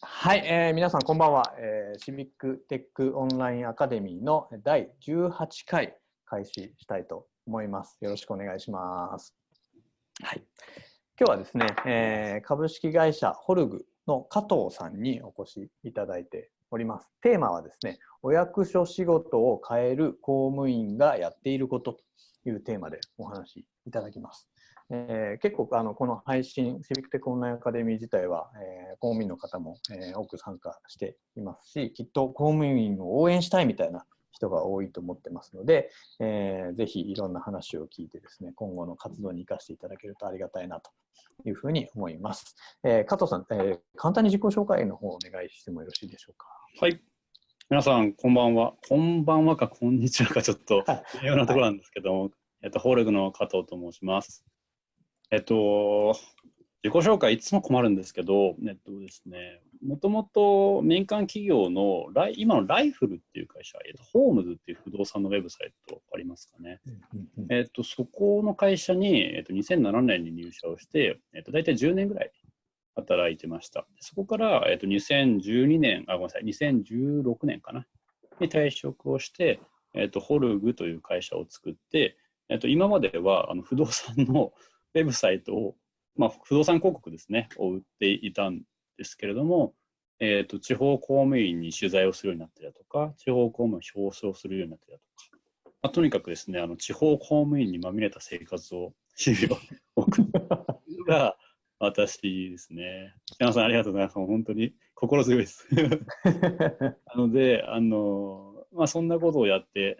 はい、えー、皆さんこんばんは、えー、シビックテックオンラインアカデミーの第18回開始したいと思います。よろしくお願いします。はい、今日はですね、えー、株式会社ホルグの加藤さんにお越しいただいております。テーマはですね、お役所仕事を変える公務員がやっていることというテーマでお話しいただきます。えー、結構あのこの配信、シビックテックオンラインアカデミー自体は、えー、公務員の方も、えー、多く参加していますし、きっと公務員を応援したいみたいな人が多いと思ってますので、えー、ぜひいろんな話を聞いてですね、今後の活動に生かしていただけるとありがたいなというふうに思います。えー、加藤さん、えー、簡単に自己紹介の方をお願いしてもよろしいでしょうか？はい。皆さん、こんばんは。こんばんはか、こんにちはか、ちょっと微妙なところなんですけども、はい、えっと、ホールグの加藤と申します。えっと、自己紹介いつも困るんですけど、えっとですね、もともと民間企業のライ、今のライフルっていう会社、えっと、ホームズっていう不動産のウェブサイトありますかね。えっと、そこの会社に、えっと、2007年に入社をして、えっと、大体10年ぐらい働いてました。そこから、えっと、2012年、あ、ごめんなさい、2016年かな、に退職をして、えっと、ホルグという会社を作って、えっと、今まではあの不動産のウェブサイトを、まあ、不動産広告ですね、を売っていたんですけれども、えーと、地方公務員に取材をするようになったりだとか、地方公務員を表彰するようになったりだとか、まあ、とにかくですね、あの地方公務員にまみれた生活を、日々を 送るのが私ですね。皆さんありがとうございます。本当に心強いです。なので、あの、まあ、そんなことをやって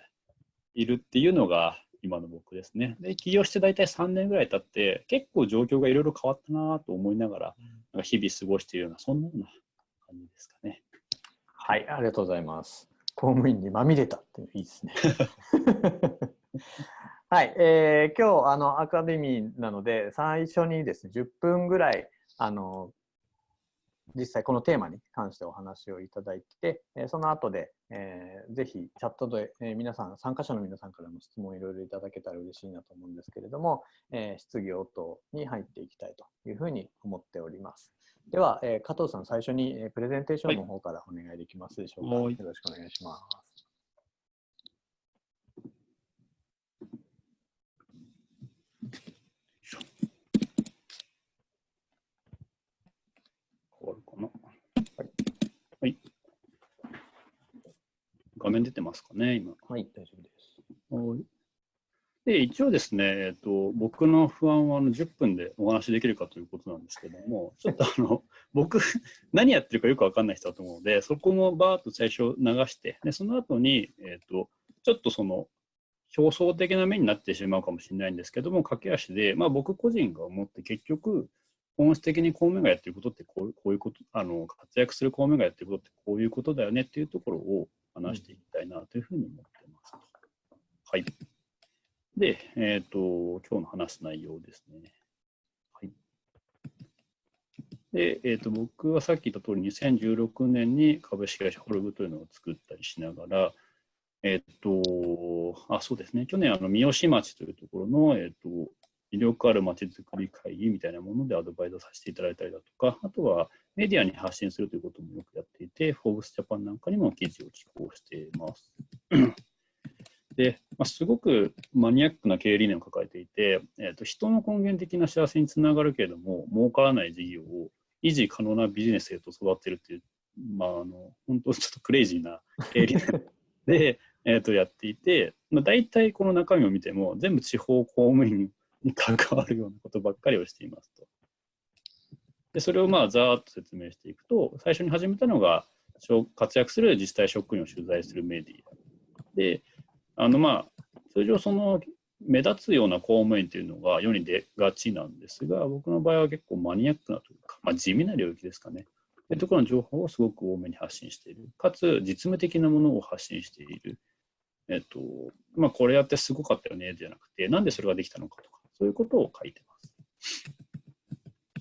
いるっていうのが、今の僕ですね。で、起業して大体3年ぐらい経って、結構状況がいろいろ変わったなと思いながら、なんか日々過ごしているような、そんなような感じですかね。はい、ありがとうございます。公務員にまみれたっていいですね。はい、えー、今日あのアカデミーなので最初にですね10分ぐらいあの実際このテーマに関してお話をいただいて、えその後で、えー、ぜひチャットで、え皆さん、参加者の皆さんからも質問いろいろいただけたら嬉しいなと思うんですけれども、えー、質疑応答に入っていきたいというふうに思っております。では、えー、加藤さん、最初に、えプレゼンテーションの方からお願いできますでしょうか。はい、よろしくお願いします。画面出てますかね、今。はい、大丈夫です。はいで一応ですね、えっと、僕の不安はあの10分でお話しできるかということなんですけども、ちょっとあの僕、何やってるかよく分かんない人だと思うので、そこもバーッと最初流して、でその後に、えっと、ちょっとその表層的な面になってしまうかもしれないんですけども、駆け足で、まあ、僕個人が思って結局、本質的に公務員がやってることってこうこういうこと、あの活躍する公務員がやってることってこういうことだよねっていうところを話していきたいなというふうに思ってます。はい。で、えっ、ー、と、今日の話す内容ですね。はい。で、えっ、ー、と、僕はさっき言った通り、2016年に株式会社ホルグというのを作ったりしながら、えっ、ー、と、あ、そうですね、去年、あの、三好町というところの、えっ、と、魅力あるまちづくり会議みたいなものでアドバイザーさせていただいたりだとか、あとはメディアに発信するということもよくやっていて、フォーブスジャパンなんかにも記事を寄稿しています。で、まあ、すごくマニアックな経営理念を抱えていて、えーと、人の根源的な幸せにつながるけれども、儲からない事業を維持可能なビジネスへと育てるっていう、まあ、あの本当ちょっとクレイジーな経営理念 で、えー、とやっていて、まあ、大体この中身を見ても、全部地方公務員に関わるようなことばっかりをしていますと。でそれをまあざーっと説明していくと、最初に始めたのが、活躍する自治体職員を取材するメディア。で、あのまあ、通常その目立つような公務員というのが世に出がちなんですが、僕の場合は結構マニアックなというか、まあ、地味な領域ですかね。というところの情報をすごく多めに発信している。かつ、実務的なものを発信している。えっと、まあ、これやってすごかったよね、じゃなくて、なんでそれができたのかとか、そういうことを書いてます。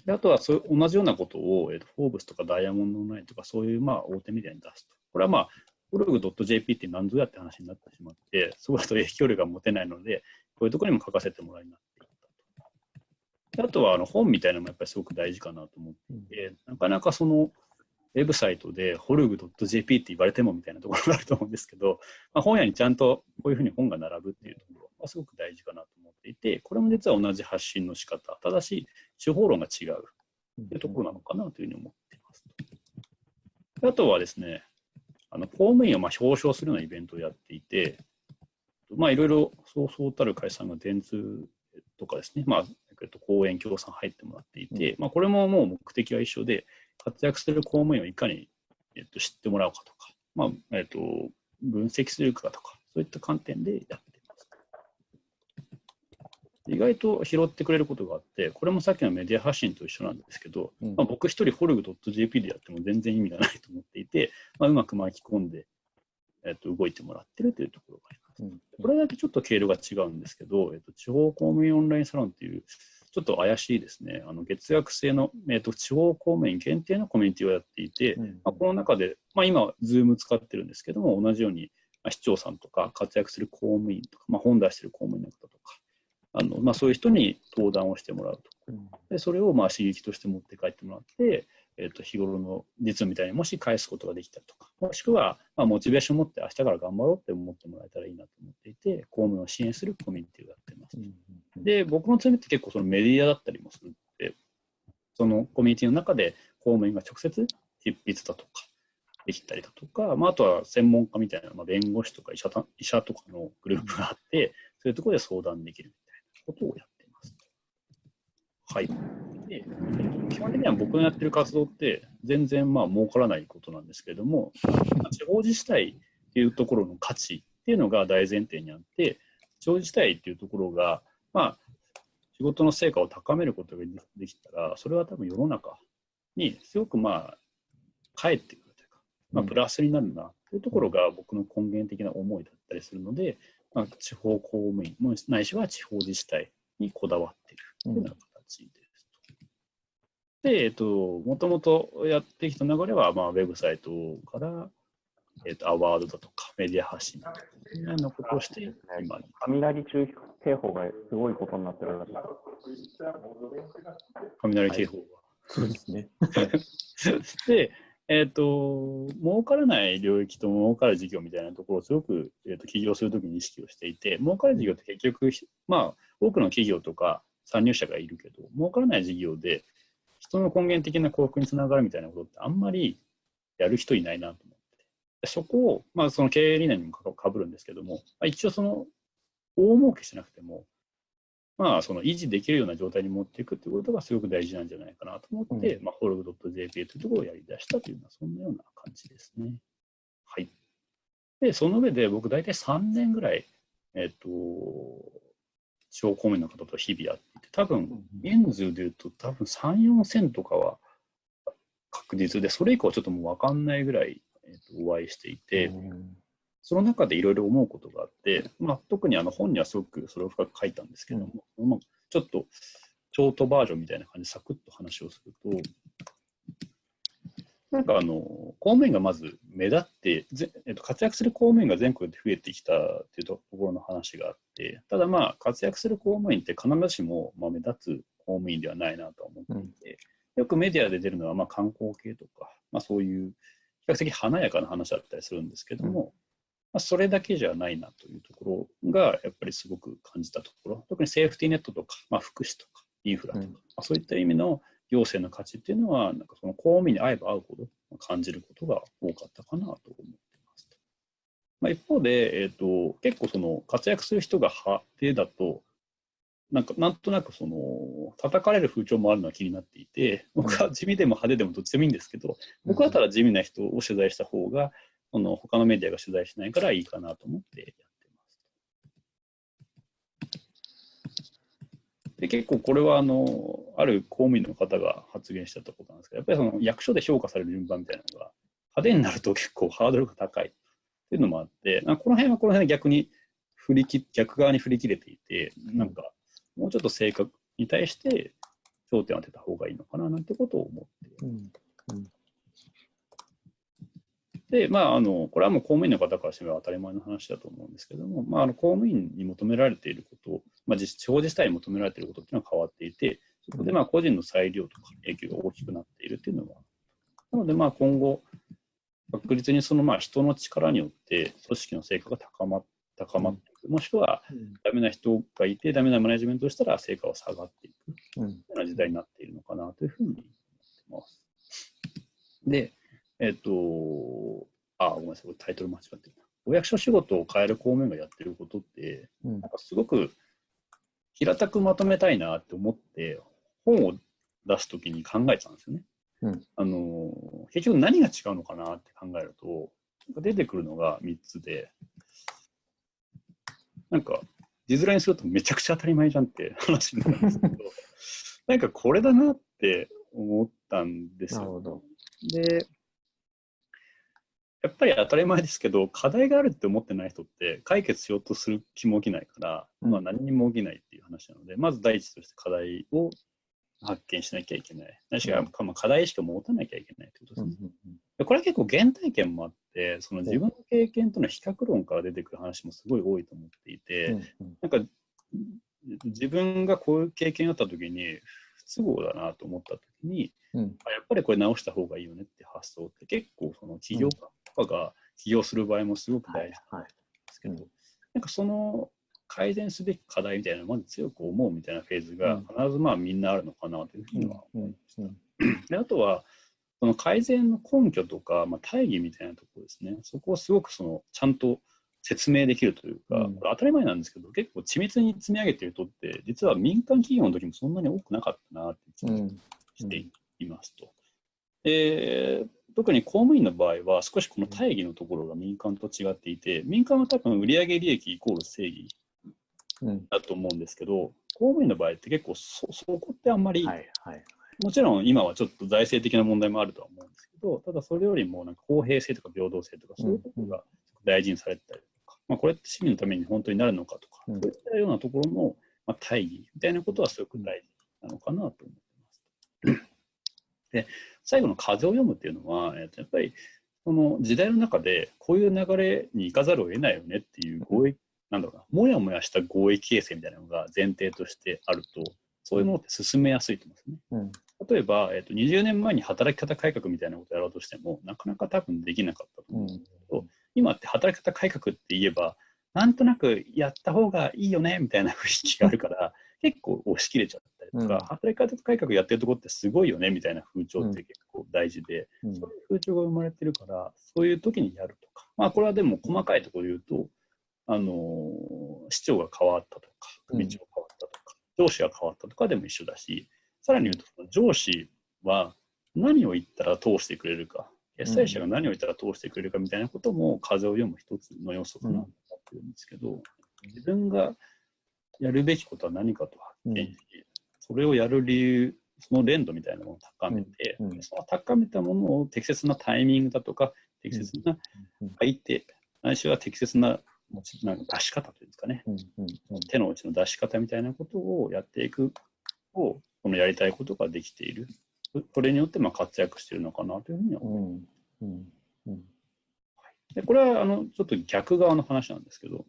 であとはそう同じようなことを、えーと、フォーブスとかダイヤモンドオンラインとかそういうまあ大手メディアに出すと。これはまあ、ブログ .jp って何ぞやって話になってしまって、そこだと影響力が持てないので、こういうところにも書かせてもらいなっていったと。あとはあの本みたいなのもやっぱりすごく大事かなと思っていて、なかなかその、ウェブサイトでホルグ .jp って言われてもみたいなところがあると思うんですけど、まあ、本屋にちゃんとこういうふうに本が並ぶっていうところはすごく大事かなと思っていて、これも実は同じ発信の仕方、ただし手法論が違うっていうところなのかなというふうに思っています。あとはですね、あの公務員をまあ表彰するようなイベントをやっていて、まあ、いろいろそうそうたる会社さんが電通とかですね、まあ、えっと、講演協賛入ってもらっていて、まあ、これももう目的は一緒で、活躍する公務員をいかに、えっと、知ってもらおうかとか、まあえっと、分析するかとか、そういった観点でやっています。意外と拾ってくれることがあって、これもさっきのメディア発信と一緒なんですけど、うん、まあ、僕一人ホルグ .jp でやっても全然意味がないと思っていて、まあ、うまく巻き込んで、えっと、動いてもらってるというところがあります。うん、これだけちょっと経路が違うんですけど、えっと、地方公務員オンラインサロンっていうちょっと怪しいですね、あの月額制の、えーと、地方公務員限定のコミュニティをやっていて、うん、まあ、この中で、まあ、今、Zoom 使ってるんですけども、同じように、まあ、市長さんとか活躍する公務員とか、まあ、本出してる公務員の方とか、あのまあ、そういう人に登壇をしてもらうと。でそれをまあ刺激として持って帰ってもらって、えー、と日頃の実務みたいにもし返すことができたりとか、もしくはまあモチベーションを持って明日から頑張ろうって思ってもらえたらいいなと思っていて、公務員を支援するコミュニティをやってます。で、僕の強みって結構そのメディアだったりもするので、そのコミュニティの中で公務員が直接執筆だとか、できたりだとか、まあ、あとは専門家みたいな、まあ、弁護士とか医者医者とかのグループがあって、そういうところで相談できるみたいなことをやっています。はい。で、基本的には僕のやってる活動って全然まあ儲からないことなんですけれども、地方自治体っていうところの価値っていうのが大前提にあって、地方自治体っていうところが、まあ、仕事の成果を高めることができたら、それは多分世の中にすごくまあ、返ってくるというか、まあ、プラスになるなというところが僕の根源的な思いだったりするので、まあ、地方公務員もないしは地方自治体にこだわっているというような形です。で、えっと、もともとやってきた流れは、まあ、ウェブサイトから、えっと、アワードだとか、メディア発信だとか、そのようなことをして、今に。雷注意警報がすごいことになってるらしい。雷警報が。そうですね。で、えっ、ー、と、儲からない領域と儲かる事業みたいなところをすごく、えーと、起業するときに意識をしていて、儲かる事業って結局、まあ、多くの企業とか参入者がいるけど、儲からない事業で、人の根源的な幸福につながるみたいなことってあんまりやる人いないなと思ってて、そこを、まあ、その経営理念にもかぶるんですけども、まあ、一応その、大儲けしなくても、まあ、その維持できるような状態に持っていくということがすごく大事なんじゃないかなと思って、うん、まあ、ホルグ .jp というところをやり出したというのは、そんなような感じですね。はい。で、その上で僕大体3年ぐらい、えっ、と、地方公務員の方と日々やっていて、多分、人数でいうと多分3、4千とかは確実で、それ以降はちょっともう分かんないぐらい、えー、とお会いしていて、その中でいろいろ思うことがあって、まあ、特にあの本にはすごくそれを深く書いたんですけども、うん、まあ、ちょっとショートバージョンみたいな感じでサクッと話をすると、なんかあの公務員がまず目立ってぜ、えっと、活躍する公務員が全国で増えてきたっていうところの話があって、ただまあ活躍する公務員って必ずしもまあ目立つ公務員ではないなと思っていて、うん、よくメディアで出るのはまあ観光系とか、まあ、そういう比較的華やかな話だったりするんですけども、まあ、それだけじゃないなというところがやっぱりすごく感じたところ、特にセーフティーネットとか、まあ、福祉とかインフラとか、うん、まあ、そういった意味の行政の価値っていうのは、なんかその公務員に会えば会うほど感じることが多かったかなと思ってますまあ、一方で、えーと、結構その活躍する人が派手だと、なんかなんとなくその叩かれる風潮もあるのは気になっていて、僕は地味でも派手でもどっちでもいいんですけど、僕だったら地味な人を取材した方が、その他のメディアが取材しないからいいかなと思ってやってます。で結構これはあのある公務員の方が発言してたことなんですけど、やっぱりその役所で評価される順番みたいなのが派手になると結構ハードルが高い。っていうのもあって、この辺はこの辺で逆に振り切逆側に振り切れていて、なんかもうちょっと正確に対して焦点を当てた方がいいのかななんてことを思って、うんうん。で、まあ、あの、これはもう公務員の方からしてみれば当たり前の話だと思うんですけども、まあ、あの公務員に求められていること、まあ、地方自治体に求められていることっていうのは変わっていて、そこでまあ個人の裁量とか影響が大きくなっているっていうのは。なので、まあ、今後、確実にそのまあ人の力によって組織の成果が高ま高まっていく、もしくはダメな人がいて、ダメなマネジメントをしたら成果は下がっていく。というような時代になっているのかなというふうに思ってます。で、えっ、ー、と、あ、ごめんなさい、タイトル間違ってるな。お役所仕事を変える公務員がやってることって、うん、なんかすごく平たくまとめたいなって思って、本を出すときに考えたんですよね。うん、あの結局何が違うのかなって考えると、出てくるのが3つで、なんか、字面にするとめちゃくちゃ当たり前じゃんって話になるんですけど、なんかこれだなって思ったんですよ。で、やっぱり当たり前ですけど、課題があるって思ってない人って解決しようとする気も起きないから、うん、まあ何にも起きないっていう話なので、まず第一として課題を発見しなきゃいけない。何しか、まあ、課題意識を持たなきゃいけないってことですね。うんうんうん、これは結構原体験もあって、その自分の経験との比較論から出てくる話もすごい多いと思っていて、なんか自分がこういう経験があった時に不都合だなと思った時に、うん、やっぱりこれ直した方がいいよねって発想って結構その起業家とかが起業する場合もすごく大事なんですけど、はいはい、なんかその改善すべき課題みたいなのをまず強く思うみたいなフェーズが必ずまあみんなあるのかなというふうには思いました。であとはその改善の根拠とか、まあ、大義みたいなところですね、そこをすごくそのちゃんと説明できるというか、うん、当たり前なんですけど、結構緻密に積み上げている人って、実は民間企業の時もそんなに多くなかったなって気がしていますと。で特に公務員の場合は、少しこの大義のところが民間と違っていて、民間は多分売上利益イコール正義だと思うんですけど、うん、公務員の場合って結構そそこってあんまり、はいはい、もちろん今はちょっと財政的な問題もあるとは思うんですけど、ただそれよりもなんか公平性とか平等性とかそういうところが大事にされてたりとか、まあ、これって市民のために本当になるのかとか、そういったようなところの、まあ、大義みたいなことはすごく大事なのかなと思ってます。で 最後の風を読むっていうのは、えっと、やっぱりその時代の中でこういう流れに行かざるを得ないよねっていう合意なんだろうな、もやもやした合意形成みたいなのが前提としてあると、そういうものって進めやすいと思うんですね。うん、例えば、えーと、20年前に働き方改革みたいなことをやろうとしても、なかなか多分できなかったと思う。ん。ですけど、う。ん、今って働き方改革って言えば、なんとなくやった方がいいよねみたいな雰囲気があるから、結構押し切れちゃったりとか、うん、働き方改革やってるとこってすごいよねみたいな風潮って結構大事で、そういう風潮が生まれてるから、そういう時にやるとか、まあこれはでも細かいところで言うと、あの市長が変わったとか、組長が変わったとか、うん、上司が変わったとかでも一緒だし、さらに言うと、その上司は何を言ったら通してくれるか、決裁者が何を言ったら通してくれるかみたいなことも風を読む一つの要素かなと思ってるんですけど、自分がやるべきことは何かと発見し、それをやる理由、その連度みたいなものを高めて、その高めたものを適切なタイミングだとか、適切な相手、ないしは適切ななんか出し方というんですかね、うん。うん。うん、手の内の出し方みたいなことをやっていくと、このやりたいことができている。これによってまあ活躍しているのかなというふうには思います。うん。うん、でこれはあのちょっと逆側の話なんですけど、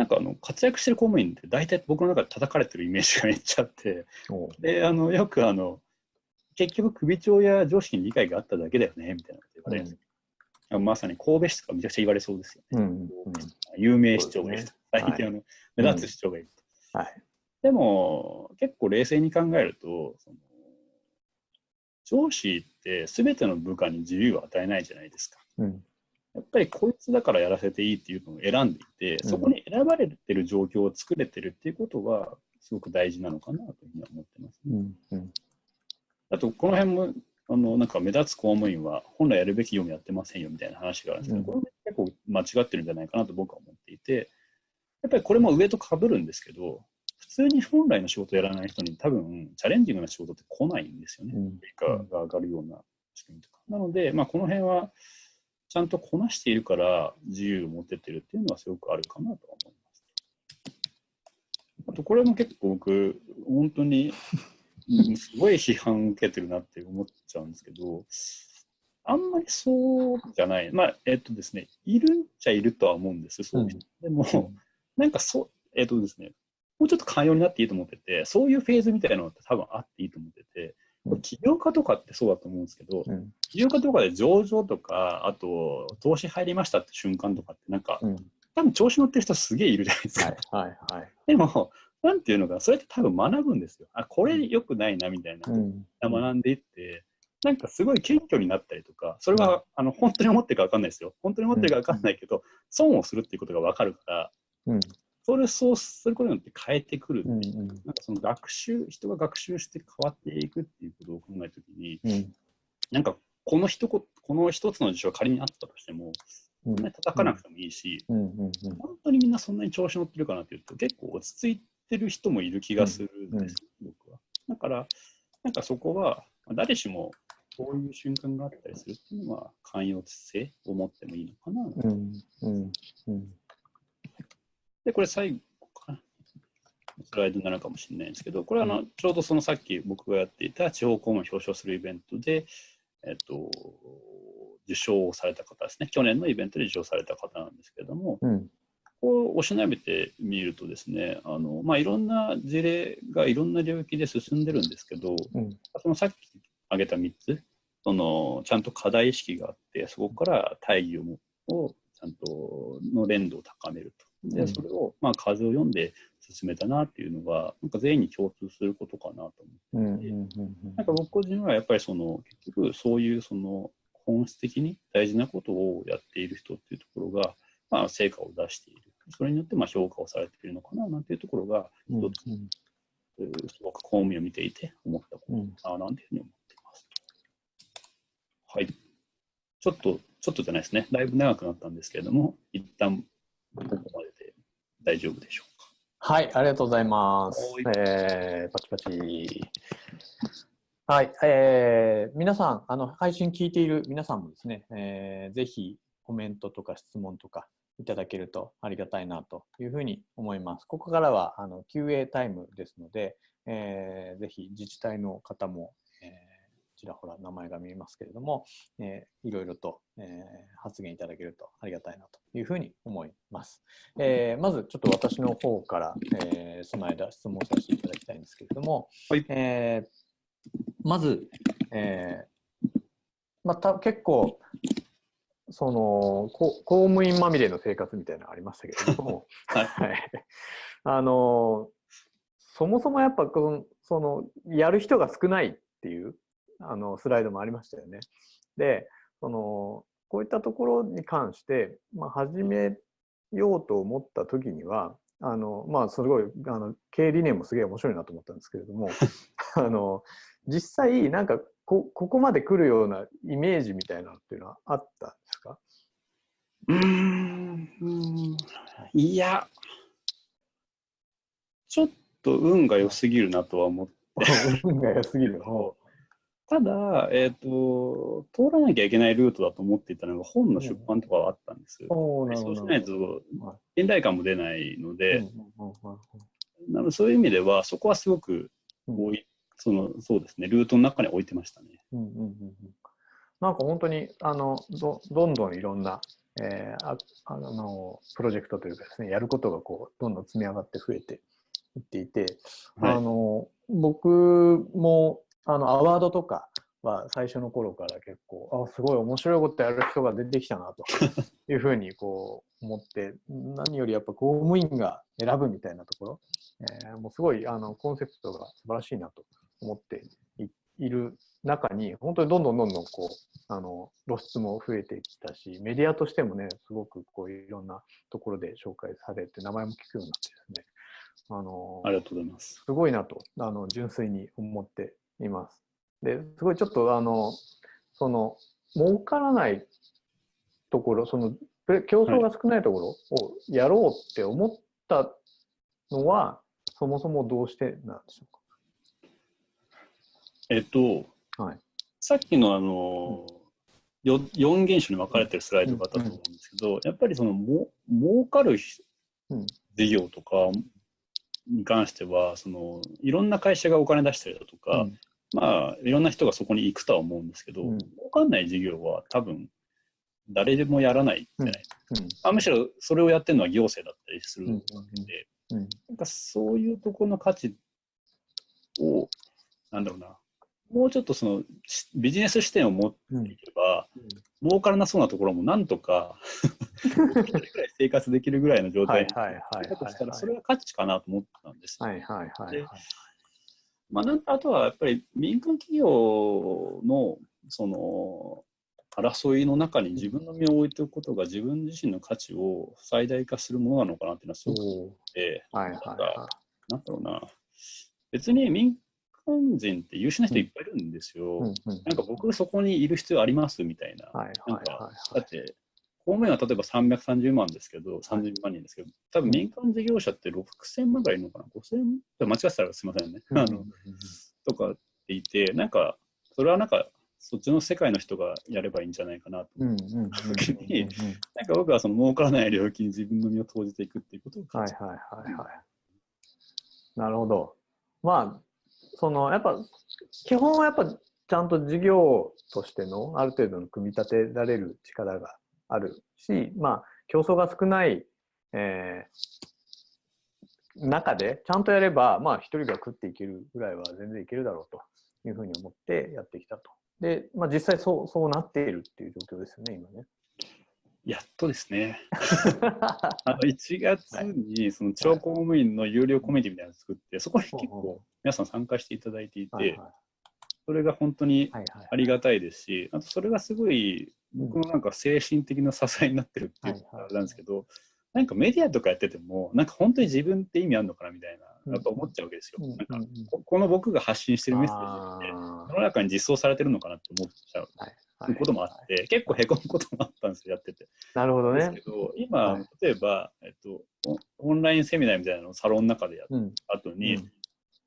なんかあの活躍してる公務員って大体僕の中で叩かれてるイメージがめっちゃあって、であのよくあの結局首長や上司に理解があっただけだよねみたいなこと言われるん。ですまさに神戸市とかめちゃくちゃ言われそうですよね。うんうん、有名市長がいる、ね、最近あの、目立つ市長がいる。と、はい。でも、結構冷静に考えると、その上司って全ての部下に自由を与えないじゃないですか。うん、やっぱりこいつだからやらせていいっていうのを選んでいて、そこに選ばれてる状況を作れてるっていうことは、すごく大事なのかなというふうに思ってますね。うんうん、あと、この辺もあのなんか目立つ公務員は本来やるべき業務やってませんよみたいな話があるんですけど、これも結構間違ってるんじゃないかなと僕は思っていて、やっぱりこれも上とかぶるんですけど、普通に本来の仕事をやらない人に多分チャレンジングな仕事って来ないんですよね。結果が上がるような仕組みとか。なので、まあ、この辺はちゃんとこなしているから自由を持ててるっていうのはすごくあるかなとは思います。あとこれも結構僕、本当にすごい批判受けてるなって思っちゃうんですけど、あんまりそうじゃない。まあ、えっとですね、いるっちゃいるとは思うんです、そういう人。うん、でも、なんかそう、えっとですね、もうちょっと寛容になっていいと思ってて、そういうフェーズみたいなのって多分あっていいと思ってて、起業家とかってそうだと思うんですけど、うん起業家とかで上場とか、あと投資入りましたって瞬間とかって、なんか、うん多分調子乗ってる人すげえいるじゃないですか。はいはいはい。でも、なんていうのか、それって多分学ぶんですよ。あ、これ良くないなみたいな。うん学んでいって、なんかすごい謙虚になったりとか、それはあの本当に思ってるか分かんないですよ。本当に思ってるか分かんないけど、損をするっていうことが分かるから、うんそれをそうすることによって変えてくる。ううんうん。なんかその学習、人が学習して変わっていくっていうことを考えたときに、うん。なんかこの一言、この一つの事象が仮にあったとしても、うん。そんなに叩かなくてもいいし、うん。うん。うん。本当にみんなそんなに調子乗ってるかなっていうと、結構落ち着いてる人もいる気がするんですよ、僕は。だから、なんかそこは、まあ誰しもこういう瞬間があったりするっていうのは、寛容性を持ってもいいのかな。うん。うん。うんで、これ最後かな。スライドになるかもしれないんですけど、これはあの、ちょうどそのさっき僕がやっていた地方公務員を表彰するイベントで、えっと、受賞をされた方ですね。去年のイベントで受賞された方なんですけれども、うんこうおしなべてみるとですね、あのまあ、いろんな事例がいろんな領域で進んでるんですけど、うんそのさっき挙げた3つ、そのちゃんと課題意識があって、そこから大義をもをちゃんとの連動を高めると。で、うんそれを、まあ、数を読んで進めたなっていうのが、なんか全員に共通することかなと思って。うんうんうんなんか僕個人はやっぱりその結局そういうその本質的に大事なことをやっている人っていうところが、まあ、成果を出している。それによってまあ評価をされているのかななんていうところが、うん一つ、えーすごく公務員を見ていて思ったことうんかななんていうふうに思っています。はい。ちょっと、ちょっとじゃないですね。だいぶ長くなったんですけれども、一旦ここまでで大丈夫でしょうか？はい、ありがとうございますは。えー、パチパチ。はい、えー、皆さん、あの配信聞いている皆さんもですね、えー、ぜひコメントとか質問とかいただけるとありがたいなというふうに思います。ここからはあの QA タイムですので、えー、ぜひ自治体の方も、えーちらほら名前が見えますけれども、えーいろいろと、えー発言いただけるとありがたいなというふうに思います。えーまずちょっと私の方から、えーその間質問させていただきたいんですけれども、はい。えーまず、えーまあ、た結構そのこ公務員まみれの生活みたいなのありましたけれども、はい。はい、あのそもそもやっぱこのそのやる人が少ないっていうあのスライドもありましたよね。でそのこういったところに関して、まあ、始めようと思った時にはあのまあすごいあの経営理念もすげえ面白いなと思ったんですけれども あの実際なんかこここまで来るようなイメージみたいなのっていうのはあったんですか？うんいや、ちょっと運が良すぎるなとは思って。運が良すぎる。ただ、えっ、と、通らなきゃいけないルートだと思っていたのが本の出版とかはあったんです。おーなるほどそうしないと信頼感も出ないので、うんうんうんうんなのでそういう意味では、そこはすごくうん。置い、そのそうですね、ルートの中に置いてましたね。うんうんうんうん。なんか本当にあのどどんどんいろんな、えーああのプロジェクトというかですねやることがこうどんどん積み上がって増えていっていて、はい。あの僕もあのアワードとかは最初の頃から結構あすごい面白いことやる人が出てきたなと いうふうにこう思って何よりやっぱ公務員が選ぶみたいなところ、えーもうすごいあのコンセプトが素晴らしいなと思っていいる中に本当にどんどんどんどんこうあの露出も増えてきたしメディアとしてもねすごくこういろんなところで紹介されて名前も聞くようになってですねあのありがとうございます。すごいなとあの純粋に思っています。ですごいちょっとあのその儲からないところその競争が少ないところをやろうって思ったのは、そもそもどうしてなんでしょえっと、うか。はい。さっきのあの、よ4原種に分かれてるスライドがあったと思うんですけど、やっぱりそのも儲かる事業とかに関してはそのいろんな会社がお金出したりだとか、うんまあいろんな人がそこに行くとは思うんですけど、うん。儲かんない事業は多分誰でもやらないじゃない、うん。あむしろそれをやってるのは行政だったりするうん。わけで、うん。なんかそういうところの価値をなんだろうな。もうちょっとそのしビジネス視点を持ってうんいけば、儲からなそうなところもなんとか生活できるぐらいの状態だとしたら、はいそれが価値かなと思ったんですよ。はいはいはいはい。まあ、なんあとはやっぱり民間企業のその争いの中に自分の身を置いておくことが自分自身の価値を最大化するものなのかなっていうのはすごくおーて、はいはいはなんだろうな、別に民間人って優秀な人いっぱいいるんですよ。い。うんうんなんか僕そこにいる必要ありますみたいな。はいはいなんかはいだって、公務員は例えば330万ですけど、30万人ですけど、多分民間事業者って6000万ぐらいいるのかな ?5000? 間違ってたらすみませんね。うんあのとかっていて、なんか、それはなんか、そっちの世界の人がやればいいんじゃないかなと。うんうんうんうんうん時になんか僕はその儲からない領域に自分の身を投じていくっていうことを感じはいはいはいはい。なるほど。まあ、そのやっぱ基本はやっぱちゃんと事業としてのある程度の組み立てられる力があるし、まあ競争が少ない、えー中でちゃんとやれば、まあ一人が食っていけるぐらいは全然いけるだろうというふうに思ってやってきたと。で、まあ実際そうそうなっているっていう状況ですよね、今ね。やっとですね。あの1月にその地方公務員の有料コミュニティみたいなのを作って、そこに結構皆さん参加していただいていて、それが本当にありがたいですし、あとそれがすごい僕のなんか精神的な支えになってるっていうあれなんですけど、なんかメディアとかやってても、なんか本当に自分って意味あるのかなみたいな、やっぱ思っちゃうわけですよ。うんなんかここの僕が発信してるメッセージって、あ世の中に実装されてるのかなって思っちゃうーこともあって、結構へこむこともあったんですよ、やってて。なるほどねですけ。ど、今、はい例えば、えっと、オオンラインセミナーみたいなのをサロンの中でやっうん。た後に、うん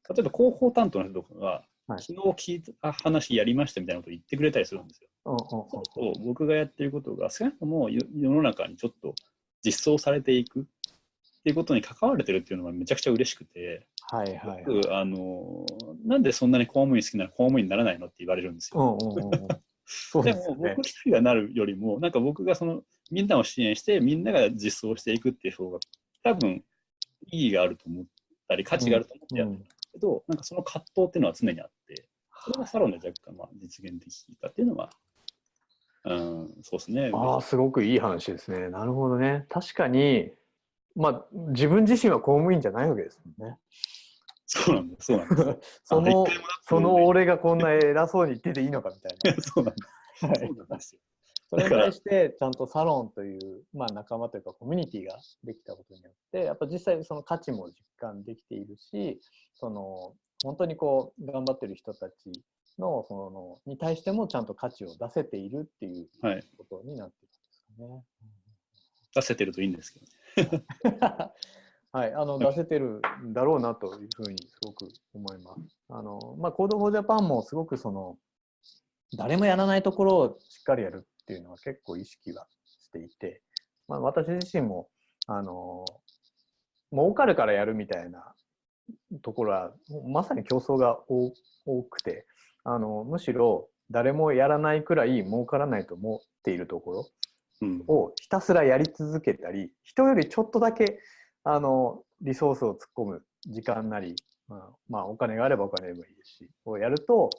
例えば広報担当の人とかが、はい昨日聞いた話やりましたみたいなことを言ってくれたりするんですよ。うんうんそうと僕がやってることが少なくとも世世の中にちょっと実装されていくっていうことに関われてるっていうのがめちゃくちゃ嬉しくて、はいはいはい。僕あのなんでそんなに公務員好きなら公務員にならないのって言われるんですよ。でも僕。一人がなるよりも、なんか僕がそのみんなを支援して、みんなが実装していくっていう方が、多分意義があると思ったり、価値があると思ってやってるんですけど、なんかその葛藤っていうのは常にあって、それがサロンで若干まあ実現できたっていうのは、うん、そうですね。ああ、すごくいい話ですね。なるほどね。確かに、まあ、自分自身は公務員じゃないわけですもんね。そうなんです、そうなんです。そのその俺がこんな偉そうに言ってていいのかみたいな。そうなんです。はいそうなんですよ。それに対して、ちゃんとサロンという、まあ、仲間というかコミュニティができたことによって、やっぱ実際その価値も実感できているし、その本当にこう頑張ってる人たちのそのに対してもちゃんと価値を出せているっていうはい。ことになってるんですかね。出せてるといいんですけどね。はい、あの出せてるんだろうなというふうにすごく思います。あのまあ、コードフォージャパンもすごくその誰もやらないところをしっかりやるっていうのは結構意識はしていて、まあ、私自身もあの儲かるからやるみたいなところはまさに競争が多くてあのむしろ誰もやらないくらい儲からないと思っているところうん。をひたすらやり続けたり人よりちょっとだけあのリソースを突っ込む時間なり、まあ、まあお金があればお金でもいいですしをやると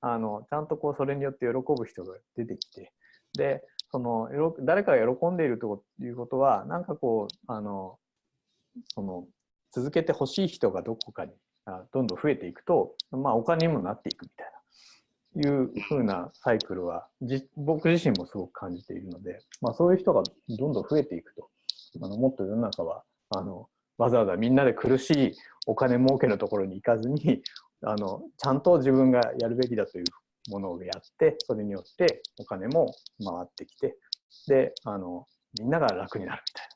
あのちゃんとこうそれによって喜ぶ人が出てきてでその誰かが喜んでいるということはなんかこうあのその続けてほしい人がどこかにどんどん増えていくと、まあ、お金にもなっていくみたいないうふうなサイクルはじ僕自身もすごく感じているので、まあ、そういう人がどんどん増えていくとあのもっと世の中はあのわざわざみんなで苦しいお金儲けのところに行かずにあのちゃんと自分がやるべきだというものをやってそれによってお金も回ってきてであのみんなが楽になるみたいな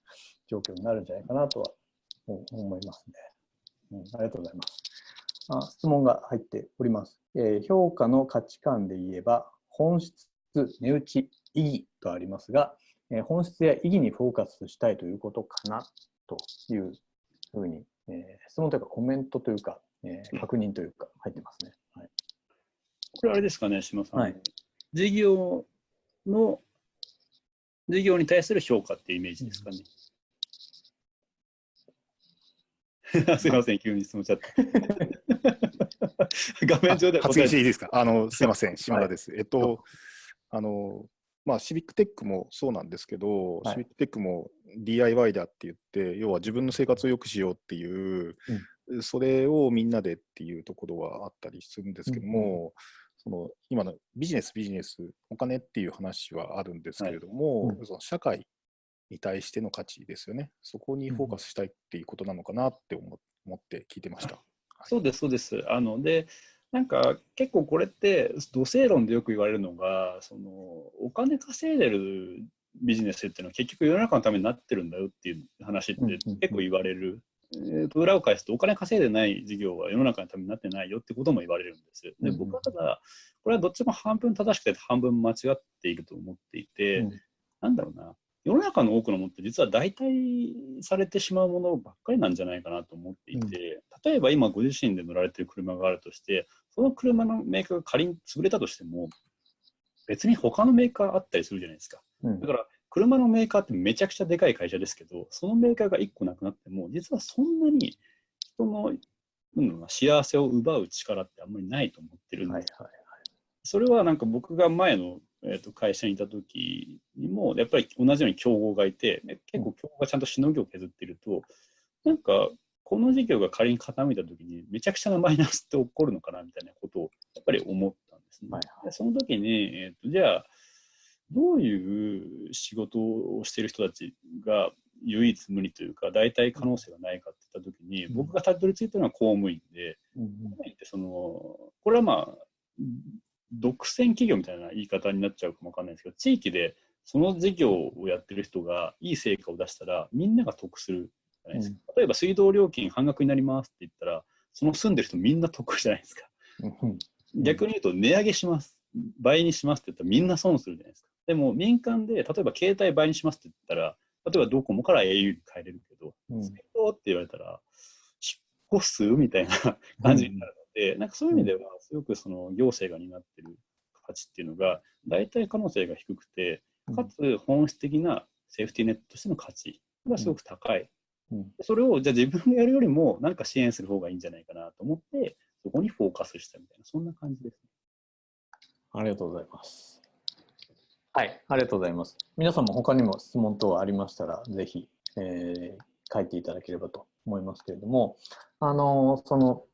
状況になるんじゃないかなとは思いますね、うん。ありがとうございます。あ質問が入っております、えー評価の価値観で言えば本質、値打ち、意義とありますが、えー本質や意義にフォーカスしたいということかなというふうに、えー質問というかコメントというか、えー確認というか入ってますね。はい、これあれですかね、島さん。はい事業の、事業に対する評価っていうイメージですかね。すいません、急に質問しちゃって。画面上で発言していいですか？あの、すいません、島田です。えっどうと、あの、まあ、シビックテックもそうなんですけど、はいシビックテックも DIY だって言って、要は自分の生活を良くしようっていう、それをみんなでっていうところはあったりするんですけども、その今のビジネス、ビジネス、お金っていう話はあるんですけれども、はいうんその社会に対しての価値ですよね。そこにフォーカスしたいっていうことなのかなって思思って聞いてました。そうです、そうです。あので、なんか結構これって、土星論でよく言われるのが、そのお金稼いでるビジネスっていうのは結局世の中のためになってるんだよっていう話って結構言われる。えーと裏を返すとお金稼いでない事業は世の中のためになってないよってことも言われるんです。で僕はただこれはどっちも半分正しくて半分間違っていると思っていて、うん。なんだろうな。世の中の多くのものって実は代替されてしまうものばっかりなんじゃないかなと思っていて、例えば今ご自身で乗られている車があるとしてその車のメーカーが仮に潰れたとしても別に他のメーカーあったりするじゃないですか。うん。だから車のメーカーってめちゃくちゃでかい会社ですけど、そのメーカーが1個なくなっても、実はそんなに人の、うな幸せを奪う力ってあんまりないと思ってるんです。はいはいそれはなんか僕が前の、えー、と会社にいた時にも、やっぱり同じように競合がいて、ね結構競合がちゃんとしのぎを削っていると、なんかこの事業が仮に傾いた時にめちゃくちゃなマイナスって起こるのかなみたいなことをやっぱり思ったんですね。はいでその時に、えー、とじゃあどういう仕事をしている人たちが唯一無二というか代替可能性がないかって言った時に、うん。僕がたどり着いたのは公務員で、うんうん。公務員ってそのこれはまあ独占企業みたいな言い方になっちゃうかもわかんないですけど地域でその事業をやってる人がいい成果を出したらみんなが得するじゃないですか、例えば水道料金半額になりますって言ったらその住んでる人みんな得じゃないですか。うんうん。逆に言うと値上げします。倍にしますって言ったらみんな損するじゃないですかでも民間で例えば携帯倍にしますって言ったら例えばドコモから au に変えれるけどうん。水道って言われたら引っ越すみたいな感じになるので、なんかそういう意味ではすごくその行政が担ってる価値っていうのが代替可能性が低くてかつ本質的なセーフティーネットとしての価値がすごく高い、うん。それをじゃあ自分がやるよりもなんか支援する方がいいんじゃないかなと思ってそこにフォーカスしたみたいなそんな感じですね。ありがとうございます。はい、ありがとうございます。皆さんも他にも質問等ありましたら、ぜひ、えー書いていただければと思いますけれども、あのその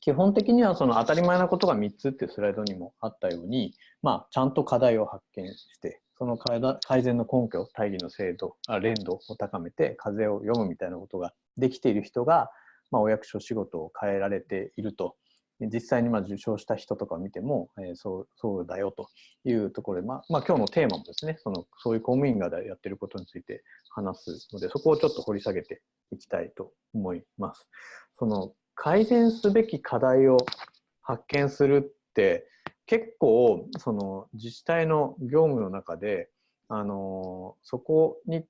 基本的にはその当たり前なことが3つっていうスライドにもあったように、まあ、ちゃんと課題を発見して、その改善の根拠、大義の精度、あ連度を高めて、風を読むみたいなことができている人が、まあ、お役所仕事を変えられていると。実際にまあ受賞した人とかを見ても、えーそうそうだよというところで、まあまあ、今日のテーマもですねそのそういう公務員がやってることについて話すのでそこをちょっと掘り下げていきたいと思います。その改善すべき課題を発見するって結構その自治体の業務の中で、あのそこに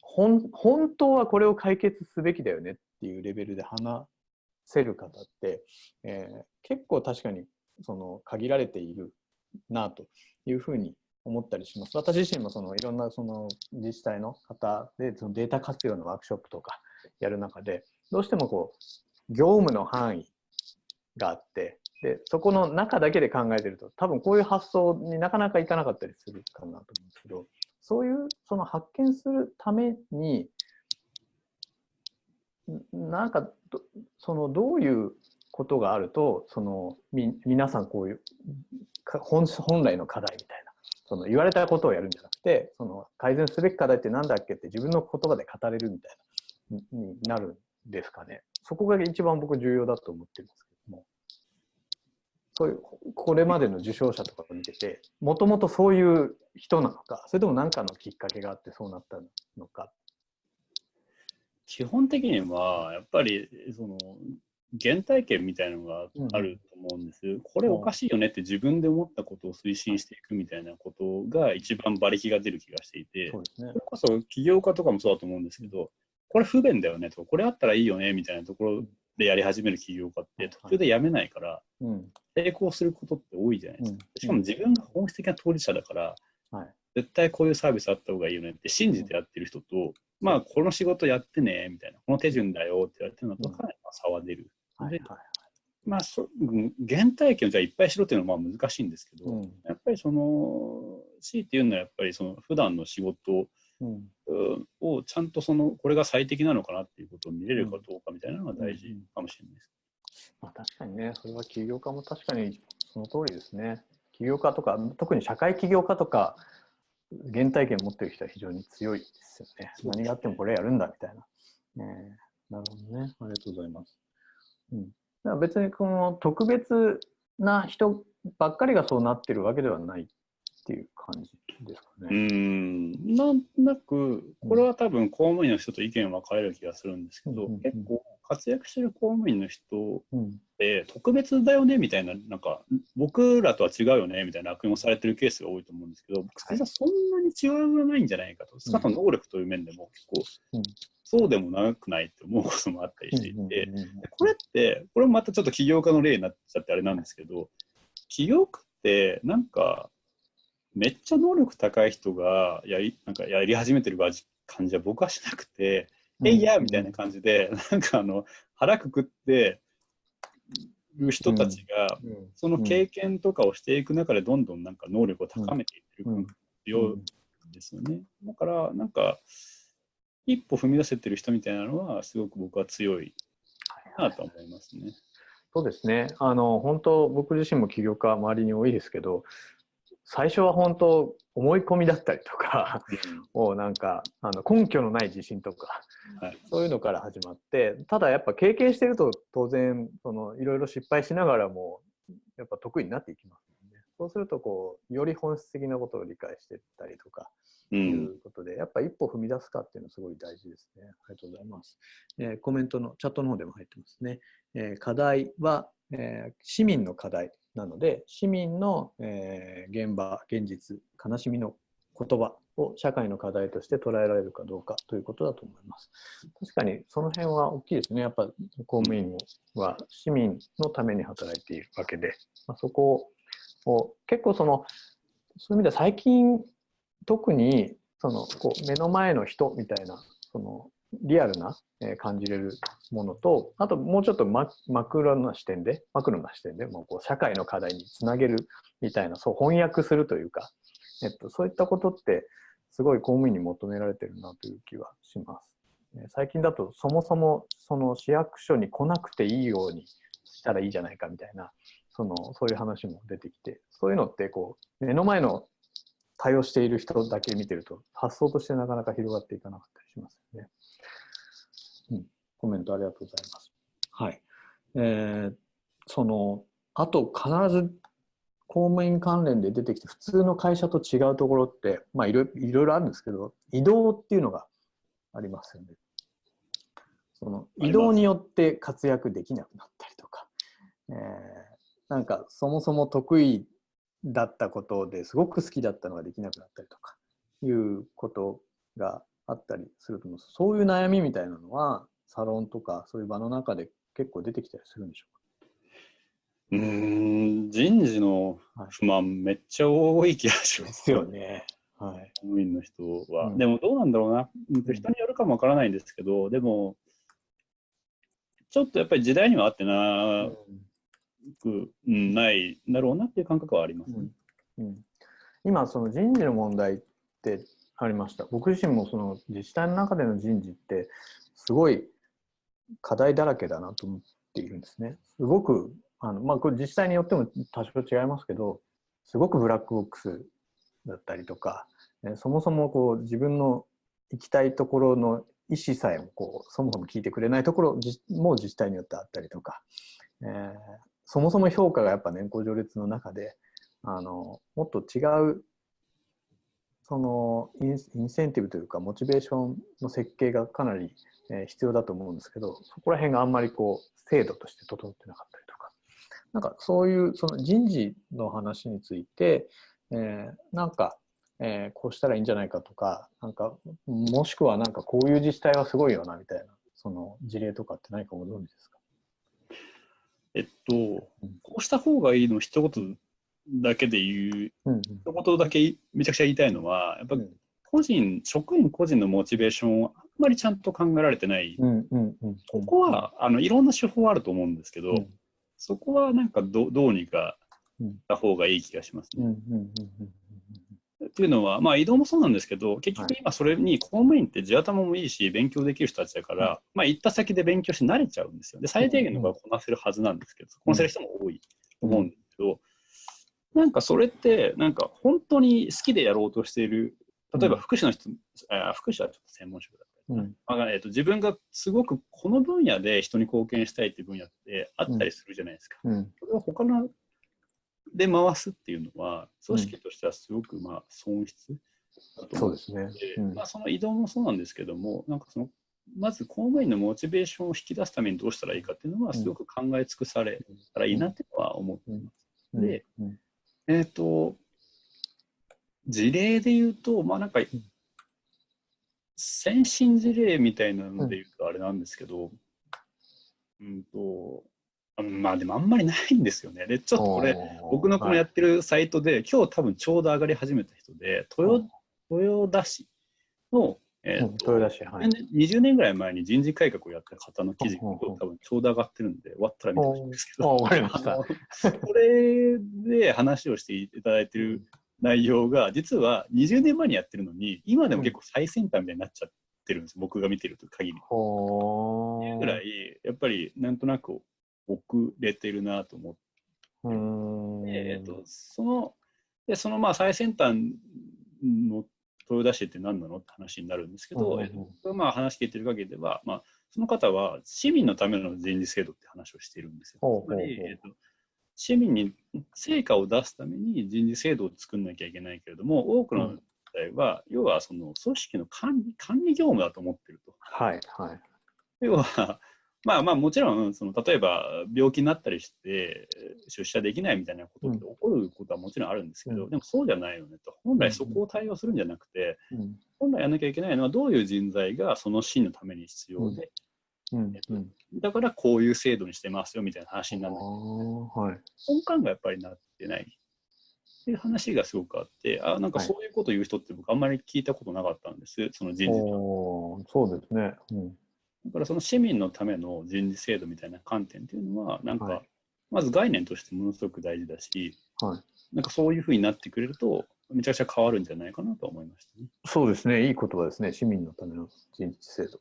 本本当はこれを解決すべきだよねっていうレベルで話せる方って、えー結構確かにその限られているなというふうに思ったりします。私自身もそのいろんなその自治体の方でそのデータ活用のワークショップとかやる中でどうしてもこう業務の範囲があってでそこの中だけで考えてると多分こういう発想になかなかいかなかったりするかなと思うんですけどそういうその発見するためになんかどそのどういうことがあるとそのみ皆さんこういう本本来の課題みたいなその言われたことをやるんじゃなくてその改善すべき課題って何だっけって自分の言葉で語れるみたいなにになるんですかね。そこが一番僕重要だと思ってるんですけども。そういうこれまでの受賞者とかを見ててもともとそういう人なのかそれとも何かのきっかけがあってそうなったのか基本的にはやっぱりその原体験みたいなのがあると思うんです、これおかしいよねって自分で思ったことを推進していくみたいなことが一番馬力が出る気がしていて、そね。それこそ起業家とかもそうだと思うんですけど、これ不便だよねとか、これあったらいいよねみたいなところでやり始める起業家って途中でやめないから、うん。成功することって多いじゃないですか。うん。しかも自分が本質的な当事者だから、はい絶対こういうサービスあった方がいいよねって信じてやってる人と、まあ、この仕事やってね、みたいな、この手順だよって言われてるのと、かなり差は出る。はいはいまあ、そうん原体験をじゃあいっぱいしろっていうのはまあ難しいんですけど、うんやっぱりその、強いて言うのはやっぱりその普段の仕事うんうんをちゃんとその、これが最適なのかなっていうことを見れるかどうかみたいなのが大事かもしれないです。まあ、確かにね、それは起業家も確かにその通りですね。起業家とか、特に社会起業家とか、原体験を持ってる人は非常に強いですよね。何があってもこれやるんだみたいな。ねえなるほどね。ありがとうございます。うん、だから別にこの特別な人ばっかりがそうなってるわけではないっていう感じですかうね。ん、なんとなく、これは多分公務員の人と意見分かれる気がするんですけど、うん結構活躍してる公務員の人うん。って特別だよねみたいな、なんか僕らとは違うよねみたいな悪用されてるケースが多いと思うんですけど、僕実はそんなに違いはないんじゃないかと、少なくとも能力という面でも結構、うん。そうでもなくないって思うこともあったりしていて、これって、これもまたちょっと起業家の例になっちゃってあれなんですけど、起業家ってなんか、めっちゃ能力高い人がやりなんかやり始めてる感じは僕はしなくて、えいやみたいな感じで、なんかあの腹くくってる人たちが、うんその経験とかをしていく中で、どんどんなんか能力を高めていってるうんようですよね。だから、なんか、一歩踏み出せてる人みたいなのは、すごく僕は強いなと思いますね。そうですね。あの、本当、僕自身も起業家周りに多いですけど、最初は本当、思い込みだったりとか、をなんか、あの根拠のない自信とか、はいそういうのから始まって、ただやっぱ経験してると当然、そのいろいろ失敗しながらも、やっぱ得意になっていきますよね。そうすると、こう、より本質的なことを理解していったりとか、ういん、うことで、やっぱ一歩踏み出すかっていうのはすごい大事ですね。ありがとうございます。えーコメントのチャットの方でも入ってますね。えー課題は、えー市民の課題なので、市民の、えー現場、現実、悲しみの言葉を社会の課題として捉えられるかどうかということだと思います。確かにその辺は大きいですね。やっぱ公務員は市民のために働いているわけで、まあ、そこを結構その、そういう意味では最近特にそのこう目の前の人みたいなそのリアルな、感じれるものとあともうちょっとマクロな視点でマクロな視点でもうこう社会の課題につなげるみたいなそう翻訳するというか、えっと、そういったことってすごい公務員に求められてるなという気はします。最近だとそもそもその市役所に来なくていいようにしたらいいじゃないかみたいなそのそういう話も出てきてそういうのってこう目の前の対応している人だけ見てると発想としてなかなか広がっていかなかったりしますよね。うん、コメントありがとうございます。はい。えーそのあと必ず公務員関連で出てきて普通の会社と違うところってまあいろいろあるんですけど移動っていうのがありますよね。その移動によって活躍できなくなったりとか、えーなんかそもそも得意だったことですごく好きだったのができなくなったりとかいうことがあったりすると思うんですそういう悩みみたいなのはサロンとかそういう場の中で結構出てきたりするんでしょうーん人事の不満、めっちゃ多い気がしうか。ま。ですすよね。はい。公務員の人は、うん。でもどうなんだろうな、うん。ん人によるかもわからないんですけど、でも、ちょっとやっぱり時代には合ってなく、うん、ないんだろうなっていう感覚はあります、ね。うん、今その人事の問題ってありました。僕自身もその自治体の中での人事ってすごい課題だらけだなと思っているんですね。すごくあの、まあ、これ自治体によっても多少違いますけどすごくブラックボックスだったりとか、えそもそもこう自分の行きたいところの意思さえもこうそもそも聞いてくれないところも自治体によってあったりとか、えーそもそも評価がやっぱ年功序列の中であのもっと違うそのインセンティブというかモチベーションの設計がかなり、えー必要だと思うんですけどそこら辺があんまりこう制度として整ってなかったりとか。なんかそういうその人事の話について、えーなんか、えーこうしたらいいんじゃないかとかなんかもしくはなんかこういう自治体はすごいよなみたいなその事例とかって何かご存知ですか？えっと、こうした方がいいの一言だけで言う、うん一言だけめちゃくちゃ言いたいのは、やっぱうん個人、職員個人のモチベーションをまりちゃんと考えられてない。ここはあのいろんな手法あると思うんですけど、うん。そこはなんかどどうにかうん。した方がいい気がしますね。うんうんうんっていうのは、まあ、移動もそうなんですけど、結局今それに公務員って地頭もいいし、勉強できる人たちだから、まあ、行った先で勉強して慣れちゃうんですよ。で、最低限のことはこなせるはずなんですけど、こなせる人も多いと思うんですけど、なんかそれって、なんか本当に好きでやろうとしている、例えば福祉の人、あ福祉はちょっと専門職だったりうん。まあえっと自分がすごくこの分野で人に貢献したいっていう分野ってあったりするじゃないですか。うん。それを他ので回すっていうのは、組織としてはすごくまあ損失だと思うそうですね。でうん。まあ、その移動もそうなんですけども、なんかそのまず公務員のモチベーションを引き出すためにどうしたらいいかっていうのは、うんすごく考え尽くされたらいいなっていうのは思っています。うん。で、うんえっ、と、事例で言うと、まあなんか、先進事例みたいなので言うとあれなんですけど、うんと、あまあでもあんまりないんですよね。で、ちょっとこれ、僕のこのやってるサイトで、今日多分ちょうど上がり始めた人で、豊豊田市の、えーうん豊田市、はい。20年ぐらい前に人事改革をやった方の記事がうんうんうん多分ちょうど上がってるんで、終わったら見てほしいんですけあ、ど、わかりました。これで話をしていただいてる内容が、実は20年前にやってるのに、今でも結構最先端みたいになっちゃってるんです、僕が見てると限り。ほーぐらい、やっぱりなんとなく遅れてるなと思って。えー、とそのでそのまあ最先端の豊田市って何なのって話になるんですけど、えーとまあ話聞いてる限りでは、まあ、その方は市民のための人事制度って話をしているんですよ。つまりえーと市民に成果を出すために人事制度を作んなきゃいけないけれども、多くの団体は、要はその組織の管理管理業務だと思ってると。はい、はい。要は、まあまあもちろんその例えば病気になったりして出社できないみたいなことって起こることはもちろんあるんですけど、うんでもそうじゃないよねと本来そこを対応するんじゃなくて、うん。本来やらなきゃいけないのはどういう人材がそのシーンのために必要で、うん。うん。だからこういう制度にしてますよみたいな話になあるんだけどーはい。根幹がやっぱりなってないっていう話がすごくあってあなんかはいそういうこと言う人って僕あんまり聞いたことなかったんですその人事そうですね。うん。だからその市民のための人事制度みたいな観点っていうのは、なんか、はいまず概念としてものすごく大事だし、はい。なんかそういうふうになってくれると、めちゃくちゃ変わるんじゃないかなと思いましたね。そうですね。いい言葉ですね。市民のための人事制度。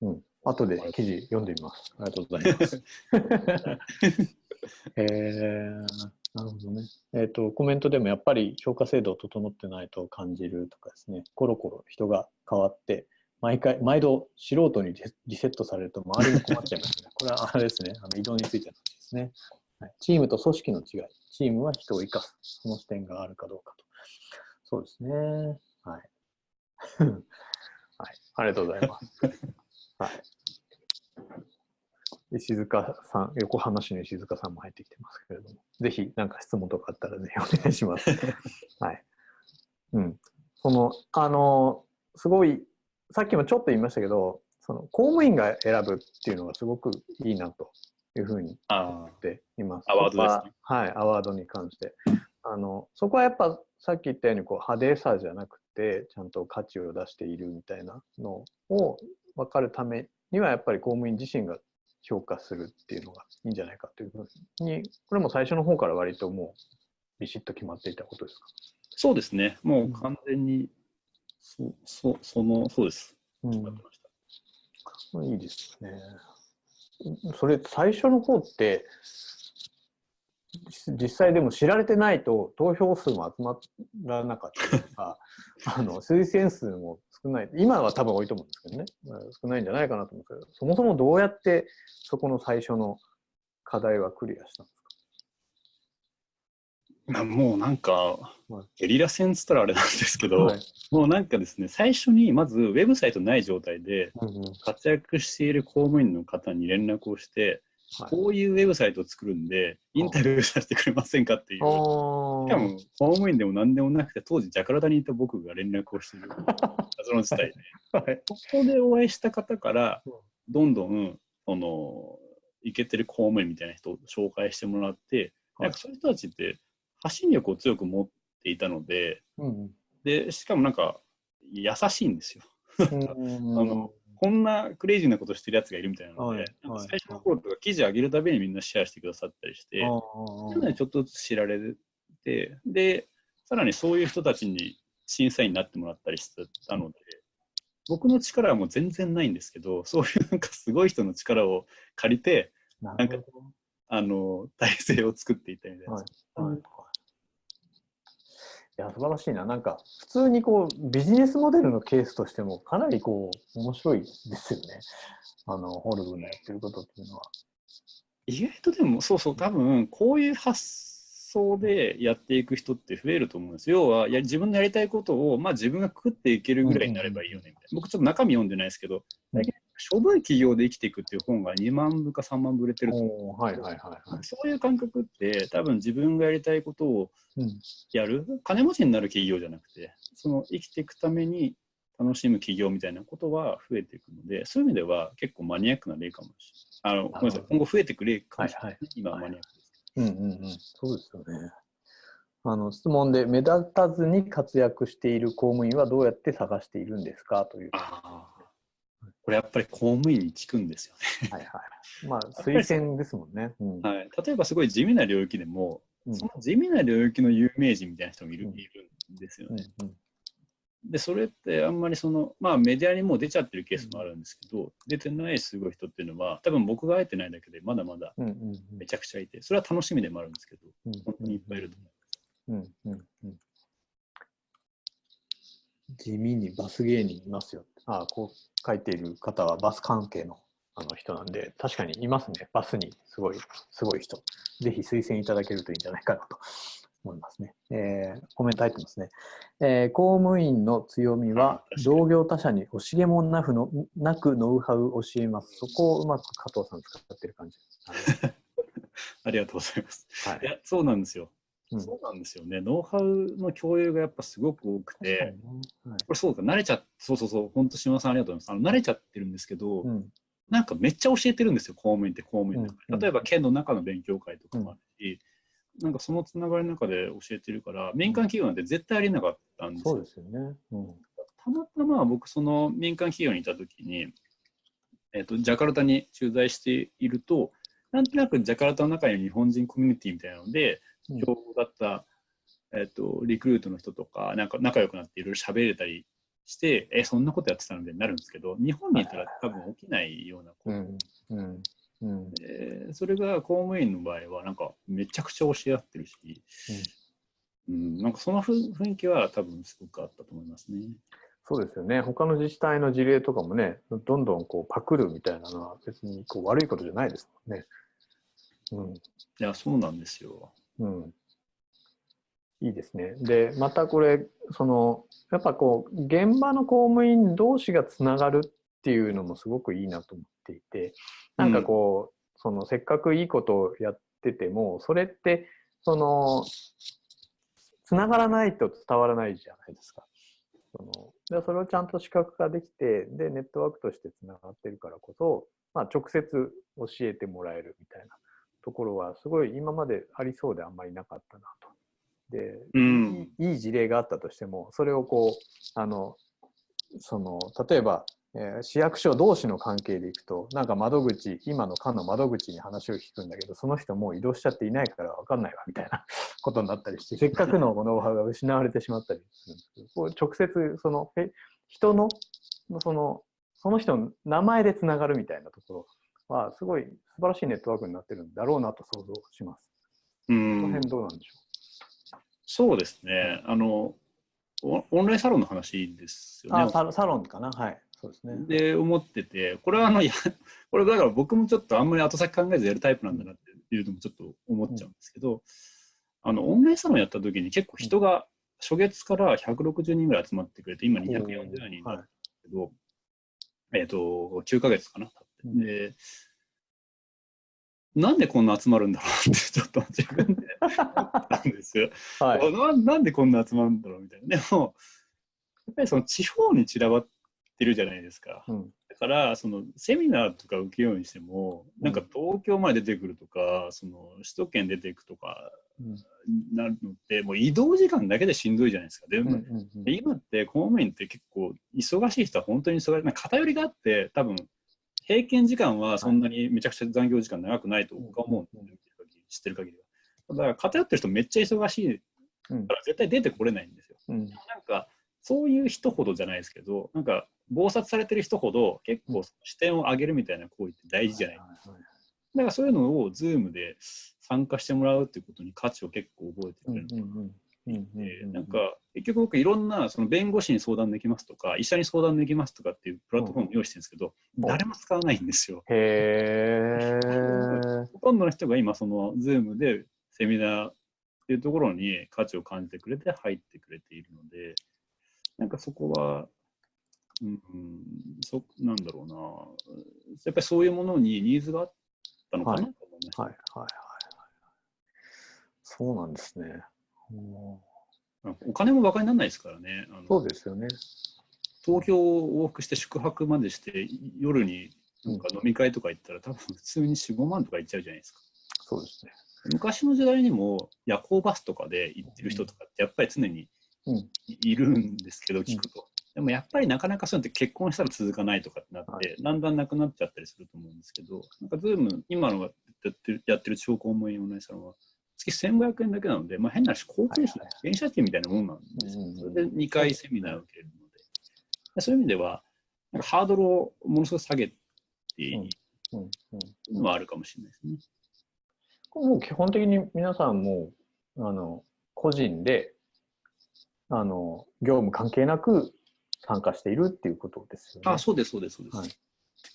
うん。後で記事読んでみます。ありがとうございます。えー、なるほどね。えっ、と、コメントでもやっぱり評価制度整ってないと感じるとかですね、コロコロ人が変わって、毎回、毎度素人にリリセットされると周りに困っちゃいますね。これはあれですね、あの移動についての話ですね、はい。チームと組織の違い。チームは人を生かす。その視点があるかどうかと。そうですね。はい。はい。ありがとうございます。はい。石塚さん、横浜市の石塚さんも入ってきてますけれども、ぜひ何か質問とかあったらぜひお願いします。はい。うん。その、あの、すごい、さっきもちょっと言いましたけど、その公務員が選ぶっていうのがすごくいいなというふうにあ思っています。アワードですねはい、アワードに関して。あのそこはやっぱさっき言ったようにこう派手さじゃなくてちゃんと価値を出しているみたいなのを分かるためにはやっぱり公務員自身が評価するっていうのがいいんじゃないかというふうにこれも最初の方から割ともうビシッと決まっていたことですか？そうですね。もう完全に、そそその、そうです。うん決まってました。いいですね。それ最初の方って実実際でも知られてないと投票数も集まらなかったりとか あの推薦数も少ない今は多分多いと思うんですけどねうん少ないんじゃないかなと思うんですけどそもそもどうやってそこの最初の課題はクリアしたんですまあもうなんかはい、ゲリラ戦っつったらあれなんですけか、ど、はい。もうなんかですね、最初にまずウェブサイトない状態で、活躍している公務員の方に連絡をして、はい。こういうウェブサイトを作るんで、インタビューさせてくれませんかっていう。しかも、公務員でも何でもなくて、当時、ジャカルタにいた僕が連絡をしている。謎の事態で、はい。ここでお会いした方からうん、どんどん、その、イケてる公務員みたいな人を紹介してもらって、はい。なんかそういう人たちって、発信力を強く持っていたので、うんで、しかもなんか、優しいんですよ。うん あのこんなクレイジーなことしてるやつがいるみたいなので、はい最初の頃とか記事上げるたびにみんなシェアしてくださったりして、ちょっとずつ知られて、で、さらにそういう人たちに審査員になってもらったりしてたので、僕の力はもう全然ないんですけど、そういうなんかすごい人の力を借りて、あ、ななんかあの、体制を作っていったみたいな。はいど。はいいや、素晴らしいな。なんか、普通にこう、ビジネスモデルのケースとしても、かなりこう、面白いですよね。あの、ホルブンのやってることっていうのは。意外とでも、そうそう、多分こういう発想でやっていく人って増えると思うんですよ。要は、いや自分のやりたいことを、まあ、自分が食っていけるぐらいになればいいよねみたいな。僕、ちょっと中身読んでないですけど、うんしょぼい企業で生きていくっていう本が2万部か3万部売れてると思うはいはいはいはい。そういう感覚って、多分自分がやりたいことをうんやる、金持ちになる企業じゃなくて、その生きていくために楽しむ企業みたいなことは増えていくので、そういう意味では結構マニアックな例かもしれない。あのごめんなさい、今後増えていく例かもしれない。はいはい今はマニアックです。うんうんうん。そうですよね。あの質問で目立たずに活躍している公務員はどうやって探しているんですか？という。ああ。これやっぱり公務員に聞くんですよはいはい。まあ推薦ですもんね。うんね。はい、例えばすごい地味な領域でも、うんその地味な領域の有名人みたいな人もいる,、うんいるんですようんね。うんで、それってあんまりその、まあメディアにもう出ちゃってるケースもあるんですけど、出てないすごい人っていうのは、多分僕が会えてないだけでまだまだうんうんめちゃくちゃいて、それは楽しみでもあるんですけど、うん本当にいっぱいいると思う。うんうんうん地味にバス芸人いますよ。ああ、こう書いている方はバス関係のあの人なんで、確かにいますね。バスにすごい、すごい人。ぜひ推薦いただけるといいんじゃないかなと思いますね。えーコメント入ってますね。えー公務員の強みは、同業他社に惜しげもなくのなくノウハウを教えます。そこをうまく加藤さん使ってる感じです。ありがとうございます。はいいや、そうなんですよ。うんそうなんですよね。ノウハウの共有がやっぱすごく多くて、はいこれそうか、慣れちゃって、そうそうそう、本当、島さんありがとうございます。あの慣れちゃってるんですけど、うんなんかめっちゃ教えてるんですよ、公務員って公務員だから。うん例えば、県の中の勉強会とかもあるし、なんかそのつながりの中で教えてるから、民間企業なんて絶対ありえなかったんですよ。そうですよね。うんたまたま僕、その民間企業にいたときに、えっと、ジャカルタに駐在していると、なんとなくジャカルタの中に日本人コミュニティみたいなので、うん強豪だった、えっと、リクルートの人とか、なんか仲良くなっていろいろ喋れたりして、え、そんなことやってたのでなるんですけど、日本にいたら多分起きないようなことうんうんうんで、それが公務員の場合は、なんかめちゃくちゃ教え合ってるし、うん、なんかその雰雰囲気は多分すごくあったと思いますね。そうですよね。他の自治体の事例とかもね、どんどんこうパクるみたいなのは別にこう悪いことじゃないですもんね。いや、そうなんですよ。うん。いいですね。で、またこれ、その、やっぱこう、現場の公務員同士がつながるっていうのもすごくいいなと思っていて、なんかこう、そのせっかくいいことをやってても、それって、その、つながらないと伝わらないじゃないですか。そのでそれをちゃんと視覚化できてでネットワークとしてつながってるからこそ、まあ、直接教えてもらえるみたいなところはすごい今までありそうであんまりなかったなと。で、うん。いい事例があったとしてもそれをこうあのその例えば、えー市役所同士の関係でいくとなんか窓口今の課の窓口に話を聞くんだけどその人もう移動しちゃっていないから分かんないわみたいな ことになったりしてせっかくのノウハウが失われてしまったりするんですけどこう直接そのえ人のそのその人の名前でつながるみたいなところはすごい素晴らしいネットワークになってるんだろうなと想像します。うこのん辺、どうなんでしょそうですね。あの、オオンラインサロンの話ですう。よねあ。サロサロンかな？はい。そうですね。で、思ってて、これはあの、いや、これだから僕もちょっとあんまり後先考えずやるタイプなんだなっていうのもちょっと思っちゃうんですけど、あの、オンラインサロンやった時に結構人が初月から160人ぐらい集まってくれて、今240人になるんですけど、えっ、と、9ヶ月かな。経で、なんでこんな集まるんだろうって ちょっと自分で思ったんですよ。はい。ななんでこんな集まるんだろうみたいな。でも、やっぱりその地方に散らばってるじゃないですか。うんだから、そのセミナーとか受けようにしても、なんか東京まで出てくるとか、その首都圏出ていくとかうんなるのって、もう移動時間だけでしんどいじゃないですか。でうんうんうんで今って公務員って結構忙しい人は本当に忙しい。偏りがあって、多分平均時間はそんなにめちゃくちゃ残業時間長くないと僕は思うんですよ、知ってる限りは。だから偏ってる人めっちゃ忙しいうん。から絶対出てこれないんですよ。うん。なんかそういう人ほどじゃないですけど、なんか忙殺されてる人ほど結構視点を上げるみたいな行為って大事じゃないですか。だからそういうのを Zoom で参加してもらうっていうことに価値を結構覚えてくれる。のかなうんうんうんでなんか結局僕いろんなその弁護士に相談できますとか医者に相談できますとかっていうプラットフォームを用意してるんですけど、うん誰も使わないんですよ。へえ。ほとんどの人が今その Zoom でセミナーっていうところに価値を感じてくれて入ってくれているのでなんかそこは、うん、うんそなんだろうなやっぱりそういうものにニーズがあったのかなと思いました。はいはいはいはい。そうなんですね。うんお金もバカにならないですからね。そうですよね。東京を往復して宿泊までして夜になんか飲み会とか行ったら多分普通に4、5万とか行っちゃうじゃないですか。そうですね。昔の時代にも夜行バスとかで行ってる人とかってやっぱり常にうんいいるんですけど聞くと。でもやっぱりなかなかそういうのって結婚したら続かないとかってなって、はだんだんなくなっちゃったりすると思うんですけど、なんかズーム、今のやってるやってる地方公務員オンラインサロンは月1500円だけなので、まあ、変な話、交通費、はいはい電車賃みたいなもんなんですよ。それで2回セミナーを受けるので。でそういう意味では、なんかハードルをものすごく下げていいうんうんのはあるかもしれないですね。これもう基本的に皆さんもうあの個人であの業務関係なく参加しているっていうことですよね。あ、そうです、そうです、そうです。はい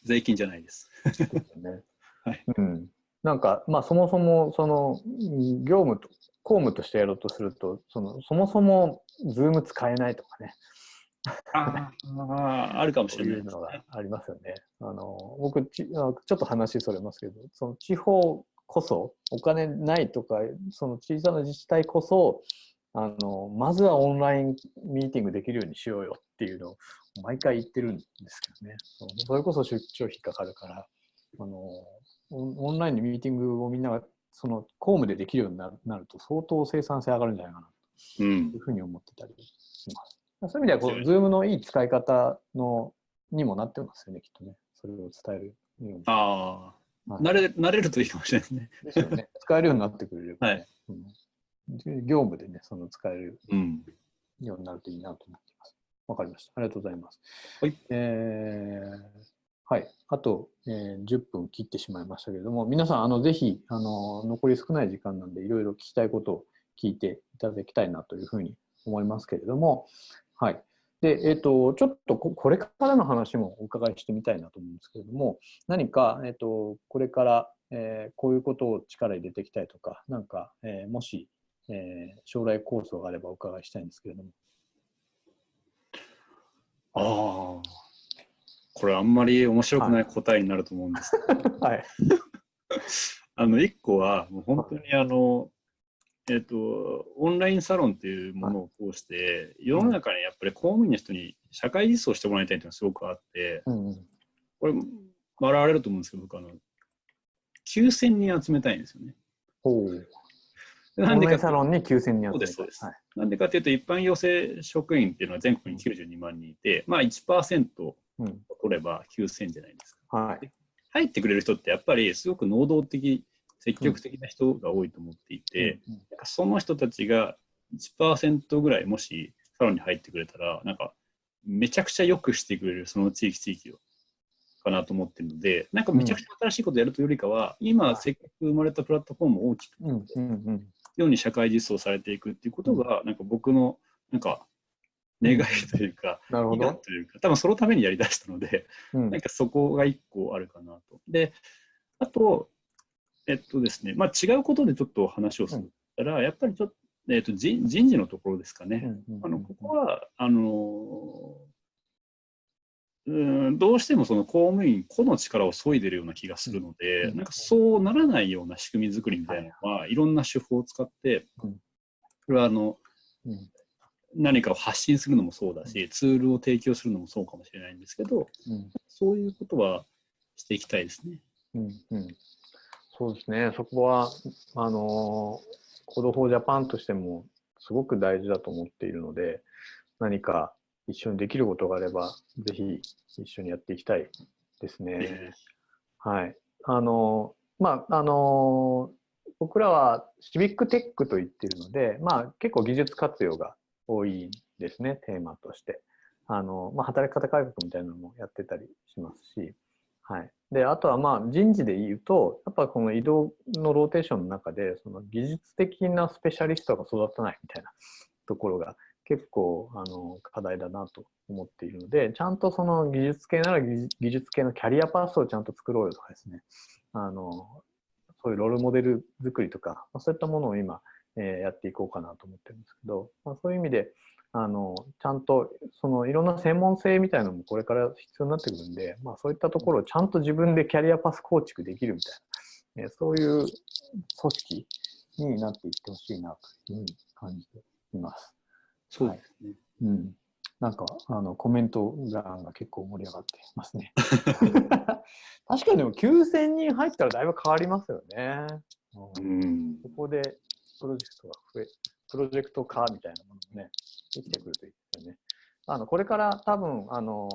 税金じゃないです。ですよね。はいうん、なんか、まあ、そもそもそのうん業務と公務としてやろうとするとそのそもそも Zoom 使えないとかねああ、あるかもしれないいうのがね。ありますよね。あの僕ちあちょっと話それますけどその地方こそお金ないとかその小さな自治体こそあのまずはオンラインミーティングできるようにしようよっていうのを毎回言ってるんですけどねそれこそ出張費かかるからあのオンオンラインでミーティングをみんながその公務でできるようになるなると相当生産性上がるんじゃないかなうんというふうに思ってたりします。そういう意味ではこう、Zoom のいい使い方のにもなってますよね、きっとね。それを伝えるように。ああ、はい慣れ、慣れるといいかもしれないですね。ですよね。使えるようになってくれれば、ねはいうん業務でね、その使えるうん。ようになるといいなと思っています。わかりました。ありがとうございます。はい。えーはい。あと、えー10分切ってしまいましたけれども、皆さん、あの、ぜひ、あの、残り少ない時間なんで、いろいろ聞きたいことを聞いていただきたいなというふうに思いますけれども、はい。で、えっ、と、ちょっとこれからの話もお伺いしてみたいなと思うんですけれども、何か、えっ、と、これから、えーこういうことを力入れていきたいとか、なんか、えもし、えー将来構想があればお伺いしたいんですけれども。ああ。これあんまり面白くない答えになると思うんですけど、はい。あの、一個は、もう本当にあの、えっ、と、オンラインサロンっていうものを通して、世の中にやっぱり公務員の人に社会実装してもらいたいっていうのがすごくあって、うんうん。これ、笑われると思うんですけど、僕あの、9000人集めたいんですよね。ほう。なオンライんでかサロンに9000人集めたそうですい。なんでかというと、一般養成職員っていうのは全国に92万人いて、まあ1%うん。取れば9000じゃないですか。はい。入ってくれる人ってやっぱりすごく能動的、積極的な人が多いと思っていて、うんその人たちが1%ぐらいもしサロンに入ってくれたら、なんかめちゃくちゃ良くしてくれる、その地域地域を。かなと思ってるので、なんかめちゃくちゃ新しいことやるというよりかは、今、せっかく生まれたプラットフォームを大きくうんうんうん。ように社会実装されていくっていうことが、なんか僕の、なんか、願いというか、なるほど。というか、多分そのためにやりだしたので、うん。なんかそこが一個あるかなと。で、あと、えっとですね、まあ違うことでちょっと話をするたら、やっぱりちょっと、えっと人人事のところですかね。うんうんあのここは、あのうんどうしてもその公務員個の力を削いでるような気がするので、うんなんかそうならないような仕組み作りみたいなのは、いろんな手法を使って、うん。これはあのうん何かを発信するのもそうだし、ツールを提供するのもそうかもしれないんですけど、うんそういうことはしていきたいですね。うんうんそうですね、そこは、あのーコードフォージャパンとしてもすごく大事だと思っているので、何か一緒にできることがあれば、ぜひ一緒にやっていきたいですね。はい。あの、まあ、あの、僕らはシビックテックと言っているので、まあ、結構技術活用が多いですね、テーマとして。あの、まあ、働き方改革みたいなのもやってたりしますし、はい。で、あとはまあ人事で言うと、やっぱこの移動のローテーションの中で、その技術的なスペシャリストが育たないみたいなところが結構あの課題だなと思っているので、ちゃんとその技術系なら技術系のキャリアパスをちゃんと作ろうよとかですね、あのそういうロールモデル作りとか、そういったものを今、えー、やっていこうかなと思ってるんですけど、まあ、そういう意味で、あのちゃんとそのいろんな専門性みたいなのもこれから必要になってくるんで、まあ、そういったところをちゃんと自分でキャリアパス構築できるみたいな、えー、そういう組織になっていってほしいなというふうに感じています。そうですね。はい、うん。なんか、あの、コメント欄が結構盛り上がってますね。確かにでも9000人入ったらだいぶ変わりますよね。うん。ここでプロジェクトが増え、プロジェクト化みたいなものもね、できてくるといいですよね。あの、これから多分、あの、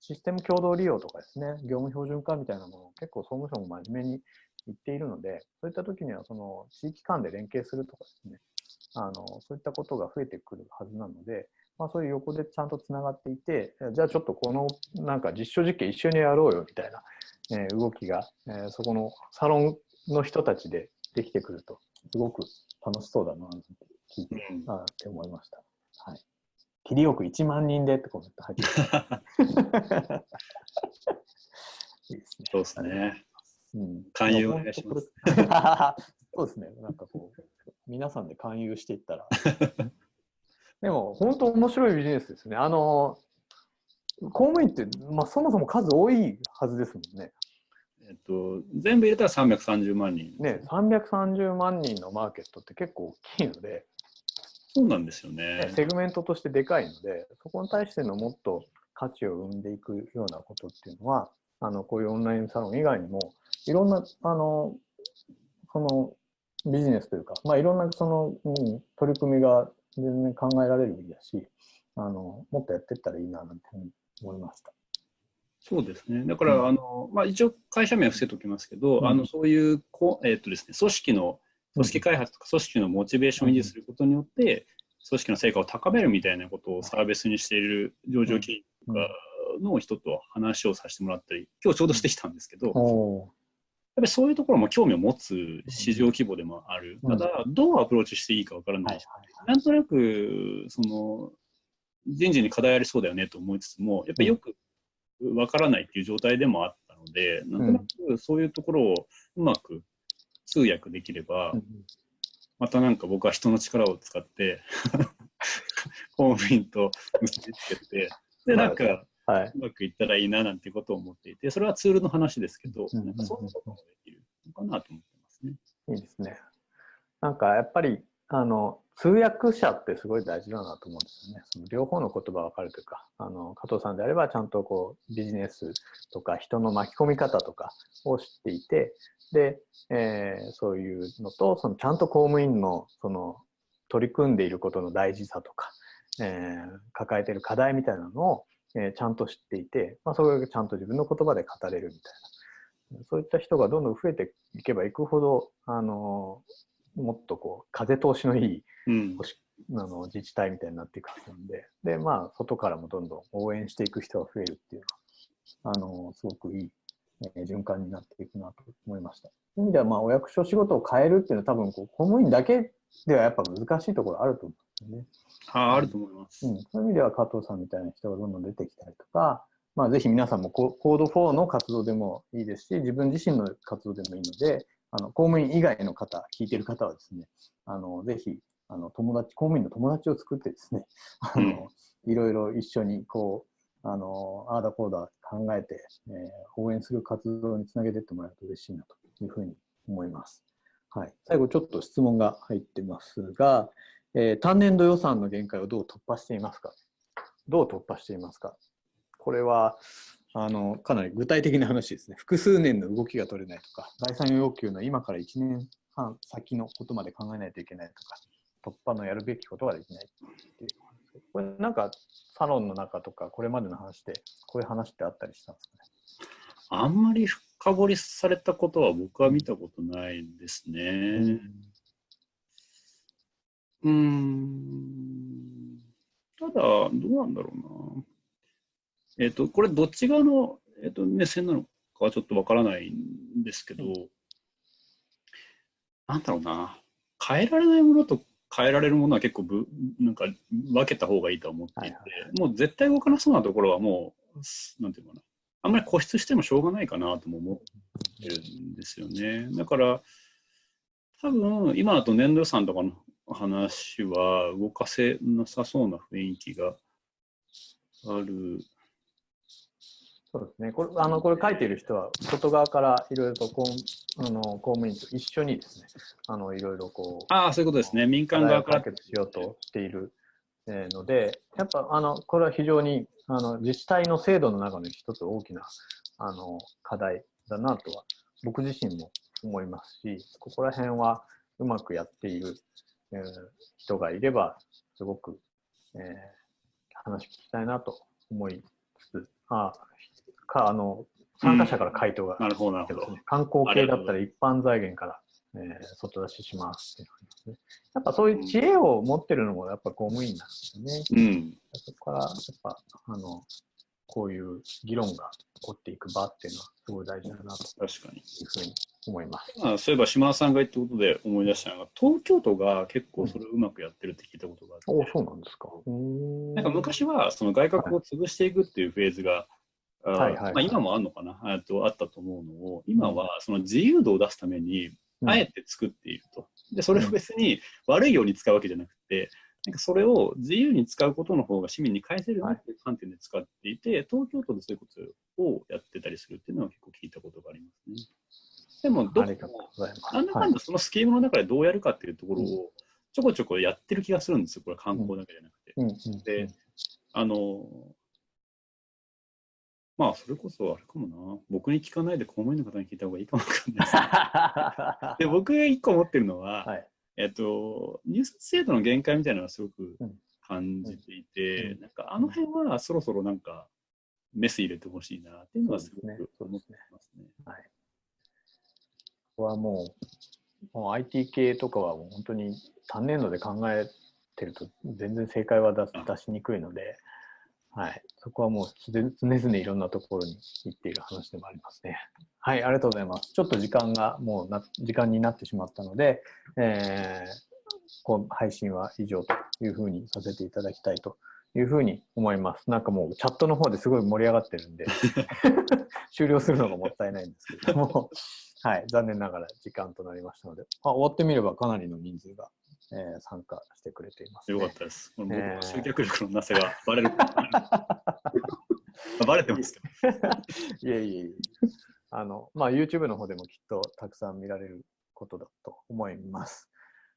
システム共同利用とかですね、業務標準化みたいなものを結構総務省も真面目に言っているので、そういった時にはその地域間で連携するとかですね、あのそういったことが増えてくるはずなので、まあ、そういう横でちゃんとつながっていて、じゃあちょっとこのなんか実証実験一緒にやろうよみたいな、えー、動きが、えー、そこのサロンの人たちでできてくると、すごく楽しそうだなって聞いて、うん、あって思いました。はい。切りよく1万人でってコメント入ってる。いいですね。そうですね。うん、勧誘お願いします。そうですね。なんかこう、皆さんで勧誘していったら。でも、本当面白いビジネスですね。あの、公務員って、まあ、そもそも数多いはずですもんね。えっと、全部入れたら330万人。ね、330万人のマーケットって結構大きいので、そうなんですよね。セグメントとしてでかいので、そこに対してのもっと価値を生んでいくようなことっていうのは、あのこういうオンラインサロン以外にも、いろんなあのそのビジネスというか、まあ、いろんなその、うん、取り組みが全然考えられるべきだし、あのもっとやっていったらいいななんて思いました。そうですね。だから、うん、あのまあ、一応会社名は伏せておきますけど、うん、あのそういうこ、えーとですね、組織の組織開発とか組織のモチベーションを維持することによって、組織の成果を高めるみたいなことをサービスにしている上場企業の人と話をさせてもらったり、今日ちょうどしてきたんですけど、やっぱりそういうところも興味を持つ市場規模でもある。ただ、どうアプローチしていいかわからない。し、なんとなく、その、人事に課題ありそうだよねと思いつつも、やっぱりよくわからないっていう状態でもあったので、なんとなくそういうところをうまく通訳できれば、またなんか僕は人の力を使って公務員と結びつけて、で、なんか、はい、うまくいったらいいななんてことを思っていて、それはツールの話ですけど、なんかそんなこともできるのかなと思ってますね。いいですね。なんかやっぱりあの通訳者ってすごい大事だなと思うんですよね。その両方の言葉分かるというか、あの加藤さんであればちゃんとこうビジネスとか人の巻き込み方とかを知っていて、で、えー、そういうのとそのちゃんと公務員のその取り組んでいることの大事さとか、えー、抱えている課題みたいなのをえー、ちゃんと知っていて、まあ、それがちゃんと自分の言葉で語れるみたいなそういった人がどんどん増えていけばいくほど、あのもっとこう風通しのいい、うん、あの自治体みたいになっていくはずなんでで、まあ、外からもどんどん応援していく人が増えるっていうのはあのすごくいい、えー、循環になっていくなと思いました。そういう意味では、まあ、お役所仕事を変えるっていうのは多分こう公務員だけではやっぱ難しいところあると思うんですよね。ああると思います、うん。そういう意味では加藤さんみたいな人がどんどん出てきたりとか、まあ、ぜひ皆さんもコード4の活動でもいいですし、自分自身の活動でもいいので、あの公務員以外の方、聞いてる方はですね、あのぜひあの友達、公務員の友達を作ってですね、あの、うん、いろいろ一緒にこう、あの、ああだこうだ考えて、えー、応援する活動につなげていってもらえると嬉しいなというふうに思います。はい、最後ちょっと質問が入ってますが、えー、単年度予算の限界をどう突破していますか？どう突破していますか？これはあのかなり具体的な話ですね。複数年の動きが取れないとか、概算要求の今から1年半先のことまで考えないといけないとか、突破のやるべきことができないっていう。これなんかサロンの中とか、これまでの話で、こういう話ってあったりしたんですかね？あんまり深掘りされたことは僕は見たことないですね。うーん。ただ、どうなんだろうな。えっ、と、これどっち側の、えっと目線なのかはちょっとわからないんですけど、なんだろうな。変えられないものと変えられるものは結構ぶ、なんか分けた方がいいと思っていて、はいはいもう絶対動かなそうなところはもう、なんていうのかな。あんまり固執してもしょうがないかなとも思ってるんですよね。だから、多分今だと年度予算とかの話は動かせなさそうな雰囲気がある。そうですね。これ、あの、これ書いている人は、外側からいろいろと公あの公務員と一緒にですね、あの、いろいろこう、ああ、そういうことですね。民間側から解。決しようとしているえーので、やっぱあのこれは非常にあの自治体の制度の中の一つ大きなあの課題だなとは僕自身も思いますし、ここら辺はうまくやっている、えー人がいれば、すごく、えー話聞きたいなと思いつつ、あかあの参加者から回答がなるほど、なるほど。観光系だったら一般財源から、えー外出ししますってね。やっぱそういう知恵を持ってるのもやっぱ公務員なんですよね。うん。そこからやっぱあのこういう議論が起こっていく場っていうのはすごい大事だなと確かに。いうふうに思います。まあ、そういえば島田さんが言ったことで思い出したのが、東京都が結構それをうまくやってるって聞いたことがあって、おそうなんですか。なんか昔はその外角を潰していくっていうフェーズが、はいはいはい。まあ、今もあるのかな？あとあったと思うのを、今はその自由度を出すために、うん。あえて作っていると。で、それを別に悪いように使うわけじゃなくて、なんかそれを自由に使うことの方が市民に返せるなっていう観点で使っていて、東京都でそういうことをやってたりするっていうのは結構聞いたことがありますね。でも、どこも。なんだかんだそのスキームの中でどうやるかっていうところをちょこちょこやってる気がするんですよ、これ観光だけじゃなくて。うん。うん。であの、まあ、それこそあれかもな、僕に聞かないで公務員の方に聞いた方がいいかもわかんないです。ね で、僕が一個思ってるのは、はい。えっと、入札制度の限界みたいなのはすごくうん。感じていて、うん。なんかあの辺はそろそろなんかメス入れてほしいなっていうのはすごく思ってますね。はい。ここはもう、もう IT 系とかはもう本当に単年度で考えてると全然正解は出しにくいので、はい。そこはもう常々いろんなところに行っている話でもありますね。はい、ありがとうございます。ちょっと時間がもうな時間になってしまったので、えーこう配信は以上というふうにさせていただきたいというふうに思います。なんかもうチャットの方ですごい盛り上がってるんで、終了するのがもったいないんですけれども、はい、残念ながら時間となりましたので、あ終わってみればかなりの人数が、えー参加してくれています、ね。よかったです。僕えーの集客力のなさがバレる。バレてますけど。いえいえいえ。あの、まあ、YouTube の方でもきっとたくさん見られることだと思います。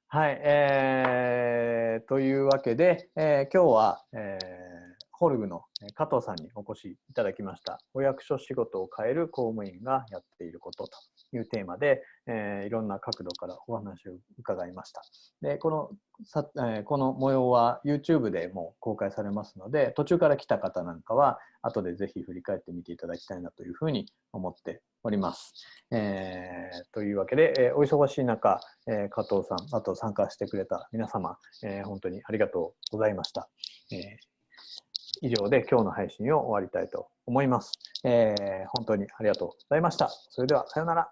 はい、えー、というわけで、えー今日は、えーホルグのえー加藤さんにお越しいただきました。お役所仕事を変える公務員がやっていることというテーマで、えーいろんな角度からお話を伺いました。で、このさ、えーこの模様は YouTube でも公開されますので、途中から来た方なんかは、後でぜひ振り返ってみていただきたいなというふうに思っております。えーというわけで、えーお忙しい中、えー加藤さん、あと参加してくれた皆様、えー本当にありがとうございました。えー以上で今日の配信を終わりたいと思います。えー本当にありがとうございました。それでは、さようなら。あ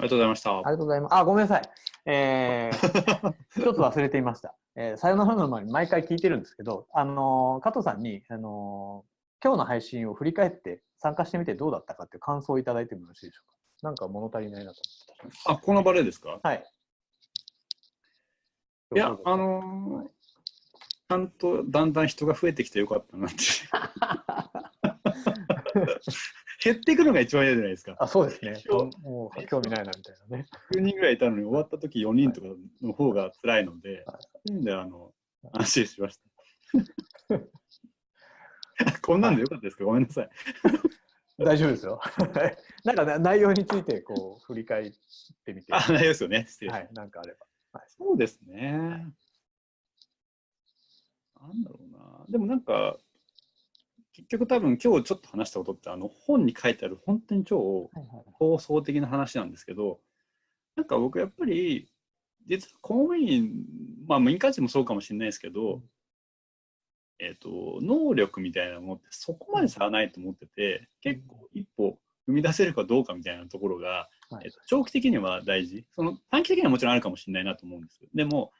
りがとうございましたあり。がとうございます。あ、ごめんなさい。えー 一つ忘れていました。えーさよならの前に毎回聞いてるんですけど、あのー加藤さんに、あのー今日の配信を振り返って参加してみてどうだったかっていう感想をいただいてもよろしいでしょうか。なんか物足りないなとあ、この場でですか？思って。はい。いや、あのーちゃんとだんだん人が増えてきてよかったなって。減っていくのが一番嫌じゃないですか。あ、そうですね。もう興味ないなみたいなね。9人ぐらいいたのに終わった時4人とかの方が辛いので、はいであの安心しました。こんなんでよかったですか？ごめんなさい。大丈夫ですよ。なんかな内容についてこう振り返ってみて、あ、はないですよね。失礼しましたい、なんかあれば。はい、そうですね。なんだろうな。でもなんか、結局多分今日ちょっと話したことって、あの本に書いてある本当に超放送的な話なんですけど、なんか僕やっぱり、実は公務員、まあ民間人もそうかもしれないですけど、えっ、と、能力みたいなものってそこまで差はないと思ってて、結構一歩踏み出せるかどうかみたいなところが、はいえっと、長期的には大事。その短期的にはもちろんあるかもしれないなと思うんですよ。でも、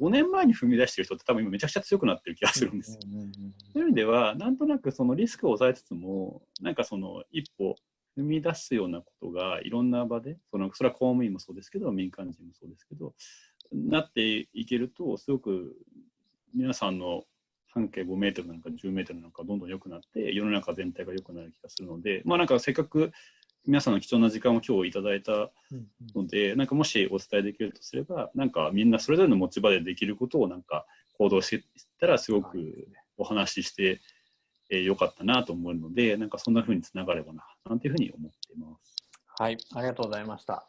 5年前に踏み出してる人って多分今めちゃくちゃ強くなってる気がするんですよ。そういう意味では、なんとなくそのリスクを抑えつつも、なんかその一歩踏み出すようなことがいろんな場で、そのそれは公務員もそうですけど、民間人もそうですけど、なっていけると、すごく皆さんの半径5メートルなんか10メートルなんかどんどん良くなって、世の中全体が良くなる気がするので、まあなんかせっかく皆さんの貴重な時間を今日いただいたので、なんかもしお伝えできるとすれば、なんかみんなそれぞれの持ち場でできることをなんか行動していったら、すごくお話ししてえーよかったなと思うので、なんかそんな風につながればな、なんていうふうに思っています。はい、ありがとうございました。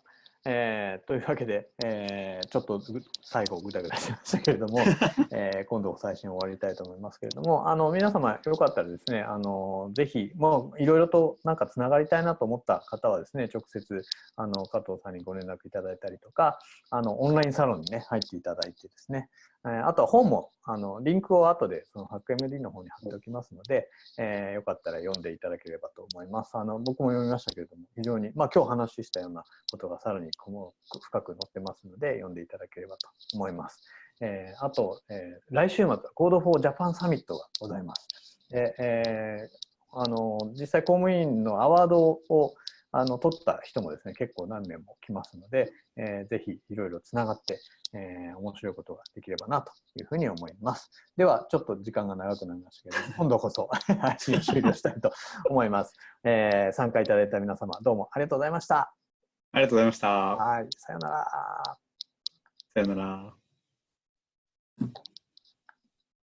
えーというわけで、えーちょっとぐ最後ぐだぐだしましたけれども、えー今度最新終わりたいと思いますけれども、あの皆様よかったらですね、あのぜひもういろいろとなんかつながりたいなと思った方はですね、直接あの加藤さんにご連絡いただいたりとか、あのオンラインサロンにね入っていただいてですね、えーあとは本もあのリンクを後でその HackMD の方に貼っておきますので、えーよかったら読んでいただければと思います。あの僕も読みましたけれども、非常に、まあ今日話したようなことがさらにこも深く載ってますので、読んでいただければと思います。えーあと、えー来週末は Code for Japan サミットがございます。でえーあの実際公務員のアワードをあの取った人もですね結構何名も来ますので、えーぜひいろいろつながって、えー面白いことができればなというふうに思います。ではちょっと時間が長くなりましたけど 今度こそ配信を終了したいと思います。えー参加いただいた皆様どうもありがとうございました。ありがとうございました。はい、さようなら。さよなら。